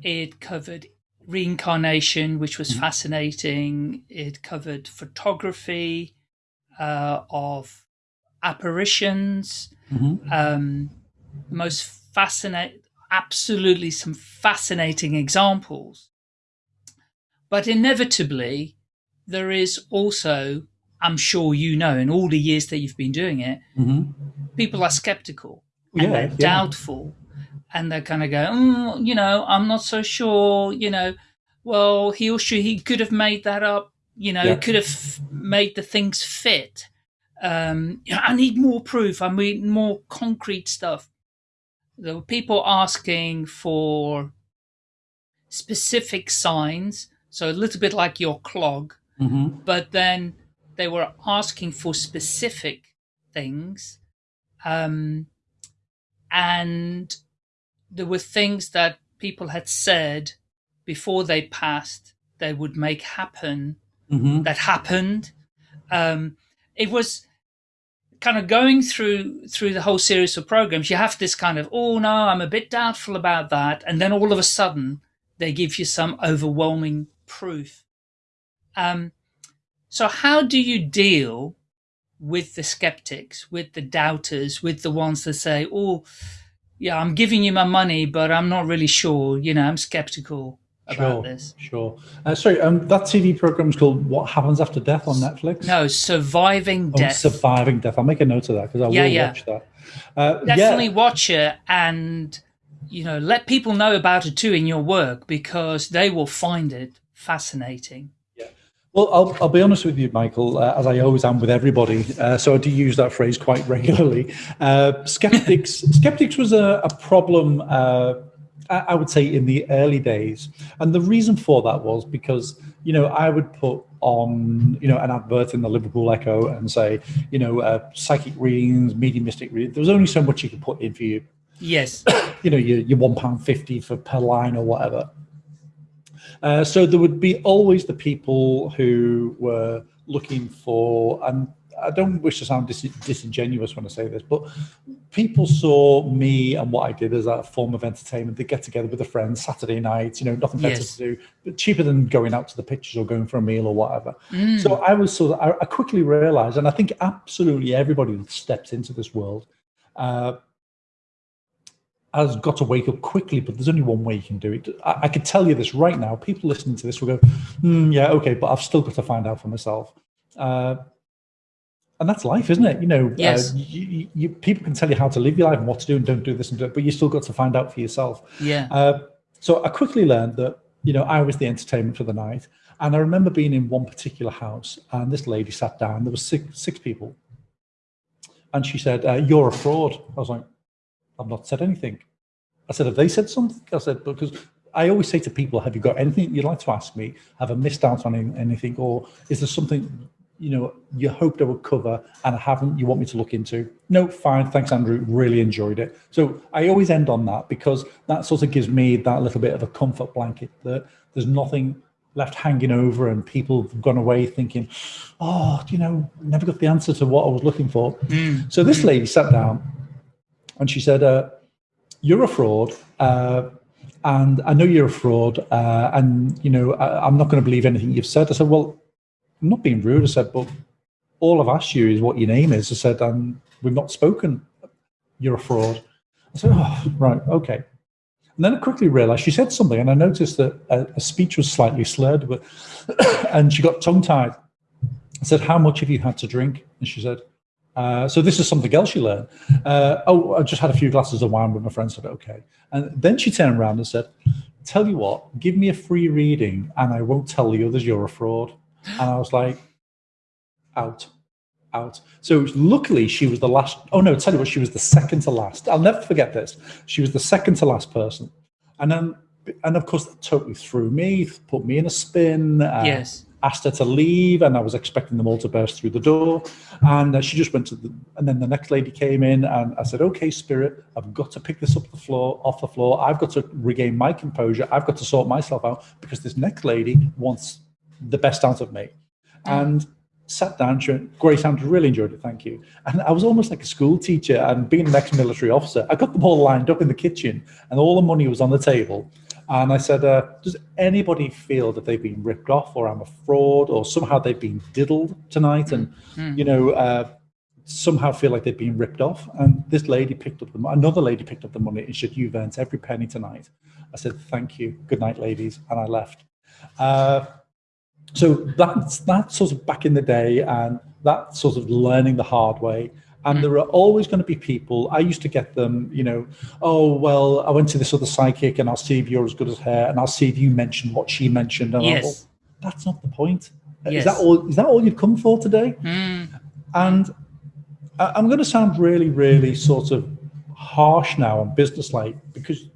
it covered reincarnation, which was Mhm. fascinating. It covered photography uh, of apparitions Mhm. um, most fascinating. absolutely some fascinating examples. But inevitably, there is also, I'm sure you know, in all the years that you've been doing it, Mhm. people are skeptical and Yeah, they're yeah. doubtful and they kind of go, mm, you know, I'm not so sure, you know, well, he or she, he could have made that up, you know, Yeah. could have made the things fit. Um, I need more proof. I need more concrete stuff. There were people asking for specific signs. So a little bit like your clog, Mhm. but then they were asking for specific things. Um, and there were things that people had said before they passed they would make happen Mhm. that happened. Um, it was kind of going through through the whole series of programs. You have this kind of, oh no, I'm a bit doubtful about that, and then all of a sudden they give you some overwhelming proof. Um, so how do you deal with the skeptics, with the doubters, with the ones that say, oh, yeah, I'm giving you my money, but I'm not really sure. You know, I'm skeptical about Sure, this. sure. Uh, sorry, um, that TV program is called "What Happens After Death" on Netflix. No, surviving Oh, death. surviving death. I'll make a note of that because I Yeah, will yeah. watch that. Uh, definitely yeah, watch it and you know let people know about it too in your work because they will find it fascinating Well, I'll, I'll be honest with you, Michael, uh, as I always am with everybody. Uh, so I do use that phrase quite regularly. Uh, skeptics, skeptics was a, a problem, uh, I would say, in the early days, and the reason for that was because you know I would put on you know an advert in the Liverpool Echo and say you know uh, psychic readings, mediumistic readings. There was only so much you could put in for you yes you know, your, your one pound fifty for per line or whatever. Uh, so there would be always the people who were looking for, and I don't wish to sound dis- disingenuous when I say this, but people saw me and what I did as a form of entertainment. They get together with a friend Saturday night, you know, nothing better Yes. to do, but cheaper than going out to the pictures or going for a meal or whatever. Mm. So I was sort of, I, I quickly realized, and I think absolutely everybody that steps into this world uh, has got to wake up quickly, but there's only one way you can do it. I, I could tell you this right now. People listening to this will go, "Hmm, yeah, okay, but I've still got to find out for myself. Uh, and that's life, isn't it? You know, Yes. uh, you, you, you, people can tell you how to live your life and what to do and don't do this and do it, but you still got to find out for yourself. yeah Uh, so I quickly learned that you know I was the entertainment for the night, and I remember being in one particular house, and this lady sat down. There was six six people, and she said, uh, "You're a fraud." I was like, "I've not said anything." I said, "Have they said something?" I said, "Because." I always say to people, "Have you got anything you'd like to ask me? Have I missed out on anything, or is there something you know you hoped I would cover and I haven't? You want me to look into?" No, fine, thanks, Andrew. Really enjoyed it. So I always end on that because that sort of gives me that little bit of a comfort blanket that there's nothing left hanging over and people have gone away thinking, "Oh, you know, never got the answer to what I was looking for." Mm. So this lady sat down and she said, uh, "You're a fraud." Uh, and I know you're a fraud, uh, and you know I, I'm not going to believe anything you've said. I said, "Well, I'm not being rude." I said, "But all I've asked you is what your name is." I said, "And we've not spoken. You're a fraud." I said, "Oh, right, okay." And then I quickly realised she said something, and I noticed that uh, her speech was slightly slurred, but and she got tongue-tied. I said, "How much have you had to drink?" And she said, uh, "So this is something else you learn." Uh, oh, I just had a few glasses of wine with my friends. Said, "Okay." And then she turned around and said, "Tell you what, give me a free reading, and I won't tell the others you're a fraud." And I was like, "Out." Out. So luckily, she was the last. Oh no! Tell you what, she was the second to last. I'll never forget this. She was the second to last person, and then, and of course, that totally threw me, put me in a spin. Uh, yes asked her to leave, and I was expecting them all to burst through the door. And uh, she just went to the, and then the next lady came in, and I said, "Okay, Spirit, I've got to pick this up the floor, off the floor. I've got to regain my composure. I've got to sort myself out because this next lady wants the best out of me." And sat down, she went, "Great, Andrew, really enjoyed it, thank you." And I was almost like a school teacher, and being an ex-military officer, I got them all lined up in the kitchen, and all the money was on the table. And I said, uh, does anybody feel that they've been ripped off or I'm a fraud or somehow they've been diddled tonight? And, you know, uh, somehow feel like they've been ripped off. And this lady picked up the money, another lady picked up the money and said, "You've earned every penny tonight." I said, "Thank you, good night, ladies," and I left. Uh, so that's that sort of back in the day, and that sort of learning the hard way. And mm. there are always going to be people. I used to get them, you know, oh well, I went to this other psychic, and I'll see if you're as good as her, and I'll see if you mentioned what she mentioned. And yes. Thought, that's not the point. Yes. Is that all? Is that all you've come for today? Mm. And I'm going to sound really, really sort of harsh now and businesslike because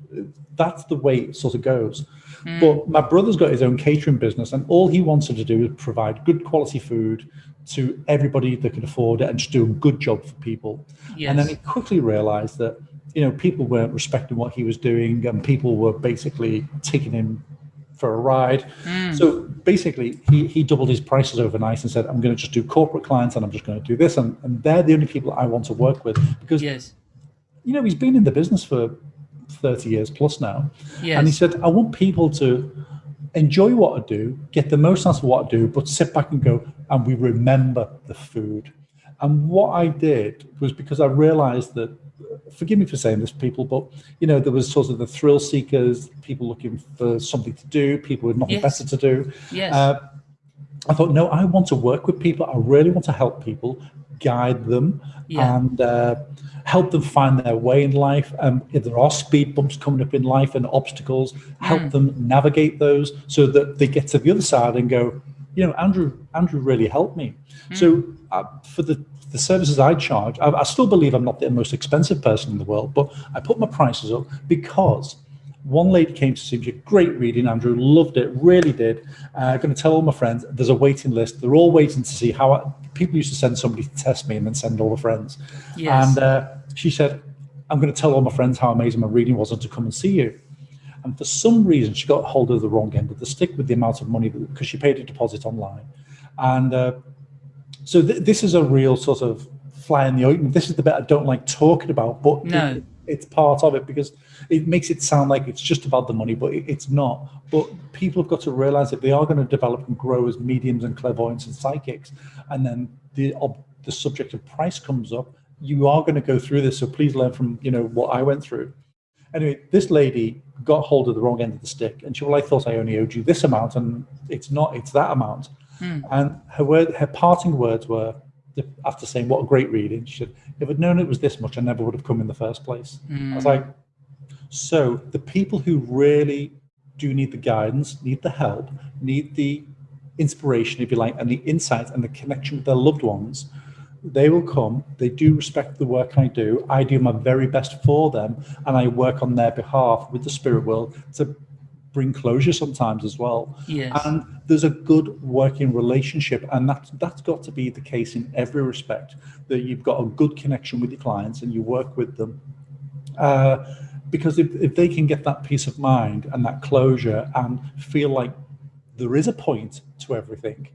that's the way it sort of goes. Mm. But my brother's got his own catering business, and all he wanted to do is provide good quality food to everybody that could afford it and just do a good job for people. Yes. And then he quickly realized that you know people weren't respecting what he was doing, and people were basically taking him for a ride. Mm. So basically, he, he doubled his prices overnight and said, I'm going to just do corporate clients and I'm just going to do this. And, and they're the only people I want to work with because, yes. you know, he's been in the business for 30 years plus now. Yes. And he said, I want people to enjoy what I do, get the most out of what I do, but sit back and go, and we remember the food. And what I did was because I realized that forgive me for saying this, people, but you know, there was sort of the thrill seekers, people looking for something to do, people with nothing yes. better to do. Yes. Uh, I thought, no, I want to work with people. I really want to help people, guide them, yeah. and uh, help them find their way in life. Um, if there are speed bumps coming up in life and obstacles, help mm. them navigate those so that they get to the other side and go, you know, Andrew, Andrew really helped me. Mm. So uh, for the the services I charge, I, I, still believe I'm not the most expensive person in the world, but I put my prices up because one lady came to see me, great reading, Andrew, loved it, really did. I'm uh, going to tell all my friends, there's a waiting list. They're all waiting to see how I, people used to send somebody to test me and then send all the friends. Yes. And uh, she said, I'm going to tell all my friends how amazing my reading was and to come and see you. And for some reason, she got hold of the wrong end of the stick with the amount of money because she paid a deposit online. And uh, so th this is a real sort of fly in the ointment. This is the bit I don't like talking about, but no. it, it's part of it because it makes it sound like it's just about the money, but it, it's not. But people have got to realize that they are going to develop and grow as mediums and clairvoyants and psychics, and then the the subject of price comes up. You are going to go through this, so please learn from you know what I went through. Anyway, this lady got hold of the wrong end of the stick, and she well, I thought I only owed you this amount, and it's not; it's that amount. Mm. And her word, her parting words were, after saying what a great reading, she said, "If I'd known it was this much, I never would have come in the first place." Mm. I was like, so the people who really do need the guidance, need the help, need the inspiration, if you like, and the insight and the connection with their loved ones, they will come. They do respect the work I do. I do my very best for them, and I work on their behalf with the spirit world to bring closure sometimes as well. Yes. And there's a good working relationship, and that's that's got to be the case in every respect. That you've got a good connection with your clients and you work with them. Uh, because if, if they can get that peace of mind and that closure and feel like there is a point to everything,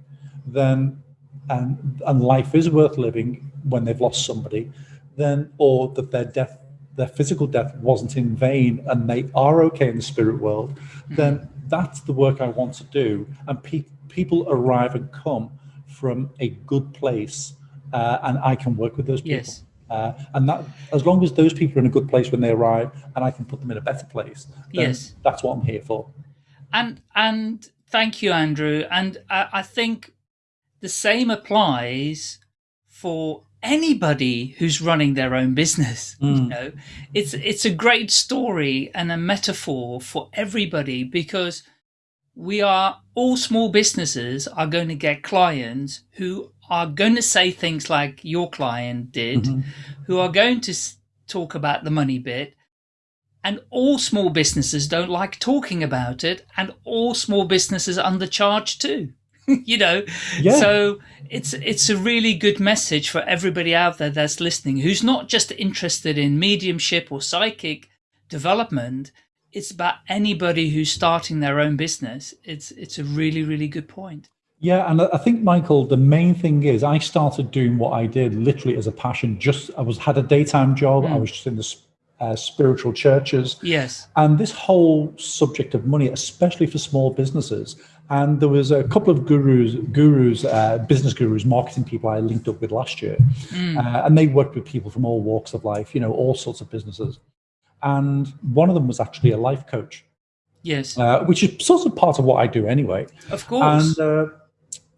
then and and life is worth living when they've lost somebody, then or that their death their physical death wasn't in vain and they are okay in the spirit world, mm. then that's the work I want to do. And pe people arrive and come from a good place, uh, and I can work with those people. Yes. Uh, and that, as long as those people are in a good place when they arrive, and I can put them in a better place, yes, that's what I'm here for. And and thank you, Andrew. And I, I think the same applies for anybody who's running their own business mm. you know it's it's a great story and a metaphor for everybody because we are all small businesses are going to get clients who are going to say things like your client did mm -hmm. who are going to talk about the money bit and all small businesses don't like talking about it and all small businesses undercharge too you know? Yeah. so it's it's a really good message for everybody out there that's listening who's not just interested in mediumship or psychic development. It's about anybody who's starting their own business. It's it's a really really good point. Yeah and i think michael the main thing is i started doing what i did literally as a passion. Just i was had a daytime job. Mm. i was just in the uh, spiritual churches. Yes. And this whole subject of money especially for small businesses And there was a couple of gurus, gurus, uh, business gurus, marketing people I linked up with last year, uh, and they worked with people from all walks of life, you know, all sorts of businesses. And one of them was actually a life coach, Yes, uh, which is sort of part of what I do anyway. of course. And uh,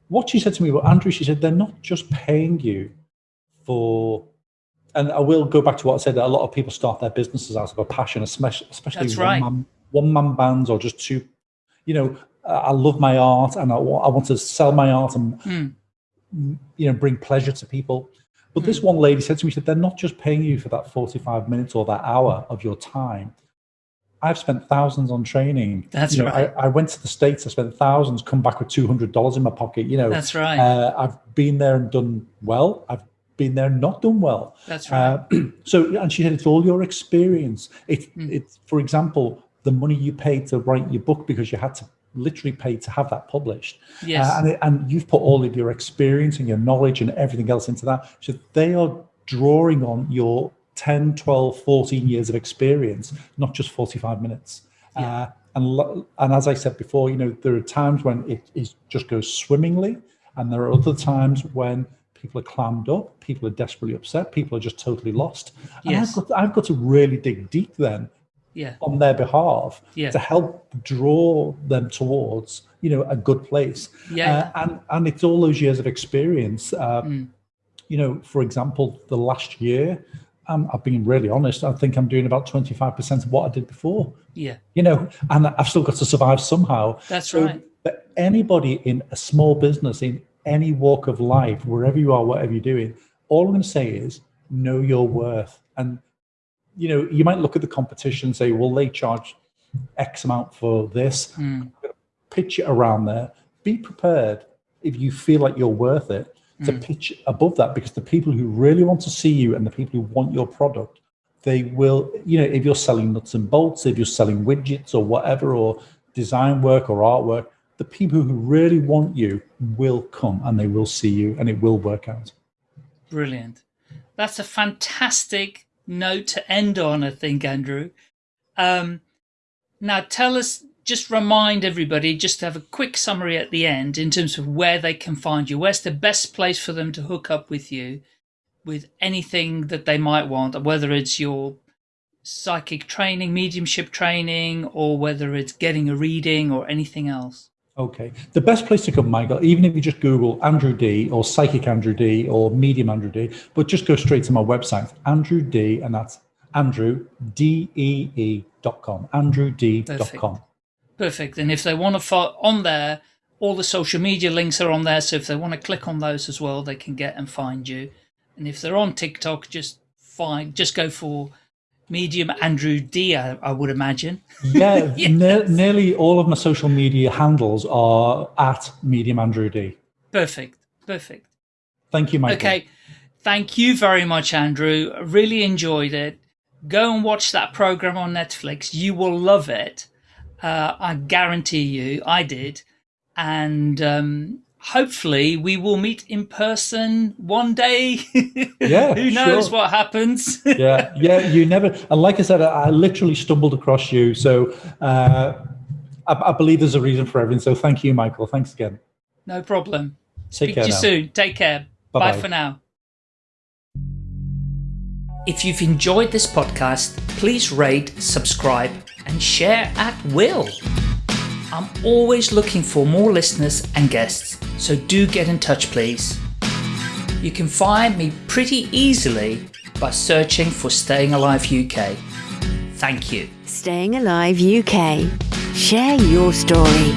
what she said to me, well, Andrew, she said, they're not just paying you for, and I will go back to what I said, that a lot of people start their businesses out of a passion, especially, especially right. one, man, one man bands or just two, you know, I love my art and I, I want to sell my art and, Hmm. you know, bring pleasure to people. But this one lady said to me, she said, they're not just paying you for that 45 minutes or that hour of your time. I've spent thousands on training. That's You know, right. I, I went to the States, I spent thousands, come back with $200 in my pocket. You know, That's right. uh, I've been there and done well. I've been there and not done well. That's right. Uh, so, and she said, it's all your experience. It, Hmm. It's, for example, the money you paid to write your book because you had to literally paid to have that published. Yes. Uh, and, it, and you've put all of your experience and your knowledge and everything else into that. So they are drawing on your 10, 12, 14 years of experience, not just 45 minutes. Uh, and, and as I said before, you know, there are times when it is just goes swimmingly, and there are other times when people are clammed up, people are desperately upset, people are just totally lost. And Yes. I've, got, I've got to really dig deep then yeah, on their behalf Yeah. to help draw them towards you know a good place Yeah. uh, and and it's all those years of experience uh, Mm. you know for example the last year um, i've been really honest i think i'm doing about 25% of what i did before yeah. you know and i've still got to survive somehow That's so right. but anybody in a small business in any walk of life wherever you are whatever you're doing all i'm going to say is know your worth and you know you might look at the competition and say well they charge x amount for this Mm. pitch it around there be prepared if you feel like you're worth it to pitch above that because the people who really want to see you and the people who want your product they will you know if you're selling nuts and bolts if you're selling widgets or whatever or design work or artwork the people who really want you will come and they will see you and it will work out Brilliant. That's a fantastic note to end on, I think, Andrew. Um, now, tell us, just remind everybody, just to have a quick summary at the end in terms of where they can find you. Where's the best place for them to hook up with you with anything that they might want, whether it's your psychic training, mediumship training, or whether it's getting a reading or anything else? Okay. The best place to come, Michael, even if you just Google Andrew Dee or Psychic Andrew Dee or Medium Andrew Dee, but just go straight to my website, Andrew Dee, and that's Andrew, D-E-E dot com, andrewdee.com. Perfect. And if they want to follow on there, all the social media links are on there. So if they want to click on those as well, they can get and find you. And if they're on TikTok, just find, just go for medium Andrew Dee, I, I would imagine. Yeah, ne- nearly all of my social media handles are at Medium Andrew Dee. Perfect. Perfect. Thank you, Michael. Okay. Thank you very much, Andrew. I really enjoyed it. Go and watch that program on Netflix. You will love it. Uh, I guarantee you, I did. And um, hopefully, we will meet in person one day. Yeah, Who knows sure. what happens? yeah, yeah, you never, and like I said, I, I literally stumbled across you. So uh, I, I believe there's a reason for everything. So thank you, Michael. Thanks again. no problem. Take Speak care to you now. soon. Take care. Bye Bye-bye. for now. If you've enjoyed this podcast, please rate, subscribe, and share at will. I'm always looking for more listeners and guests, so do get in touch, please. You can find me pretty easily by searching for Staying Alive UK. Thank you. Staying Alive UK. Share your story.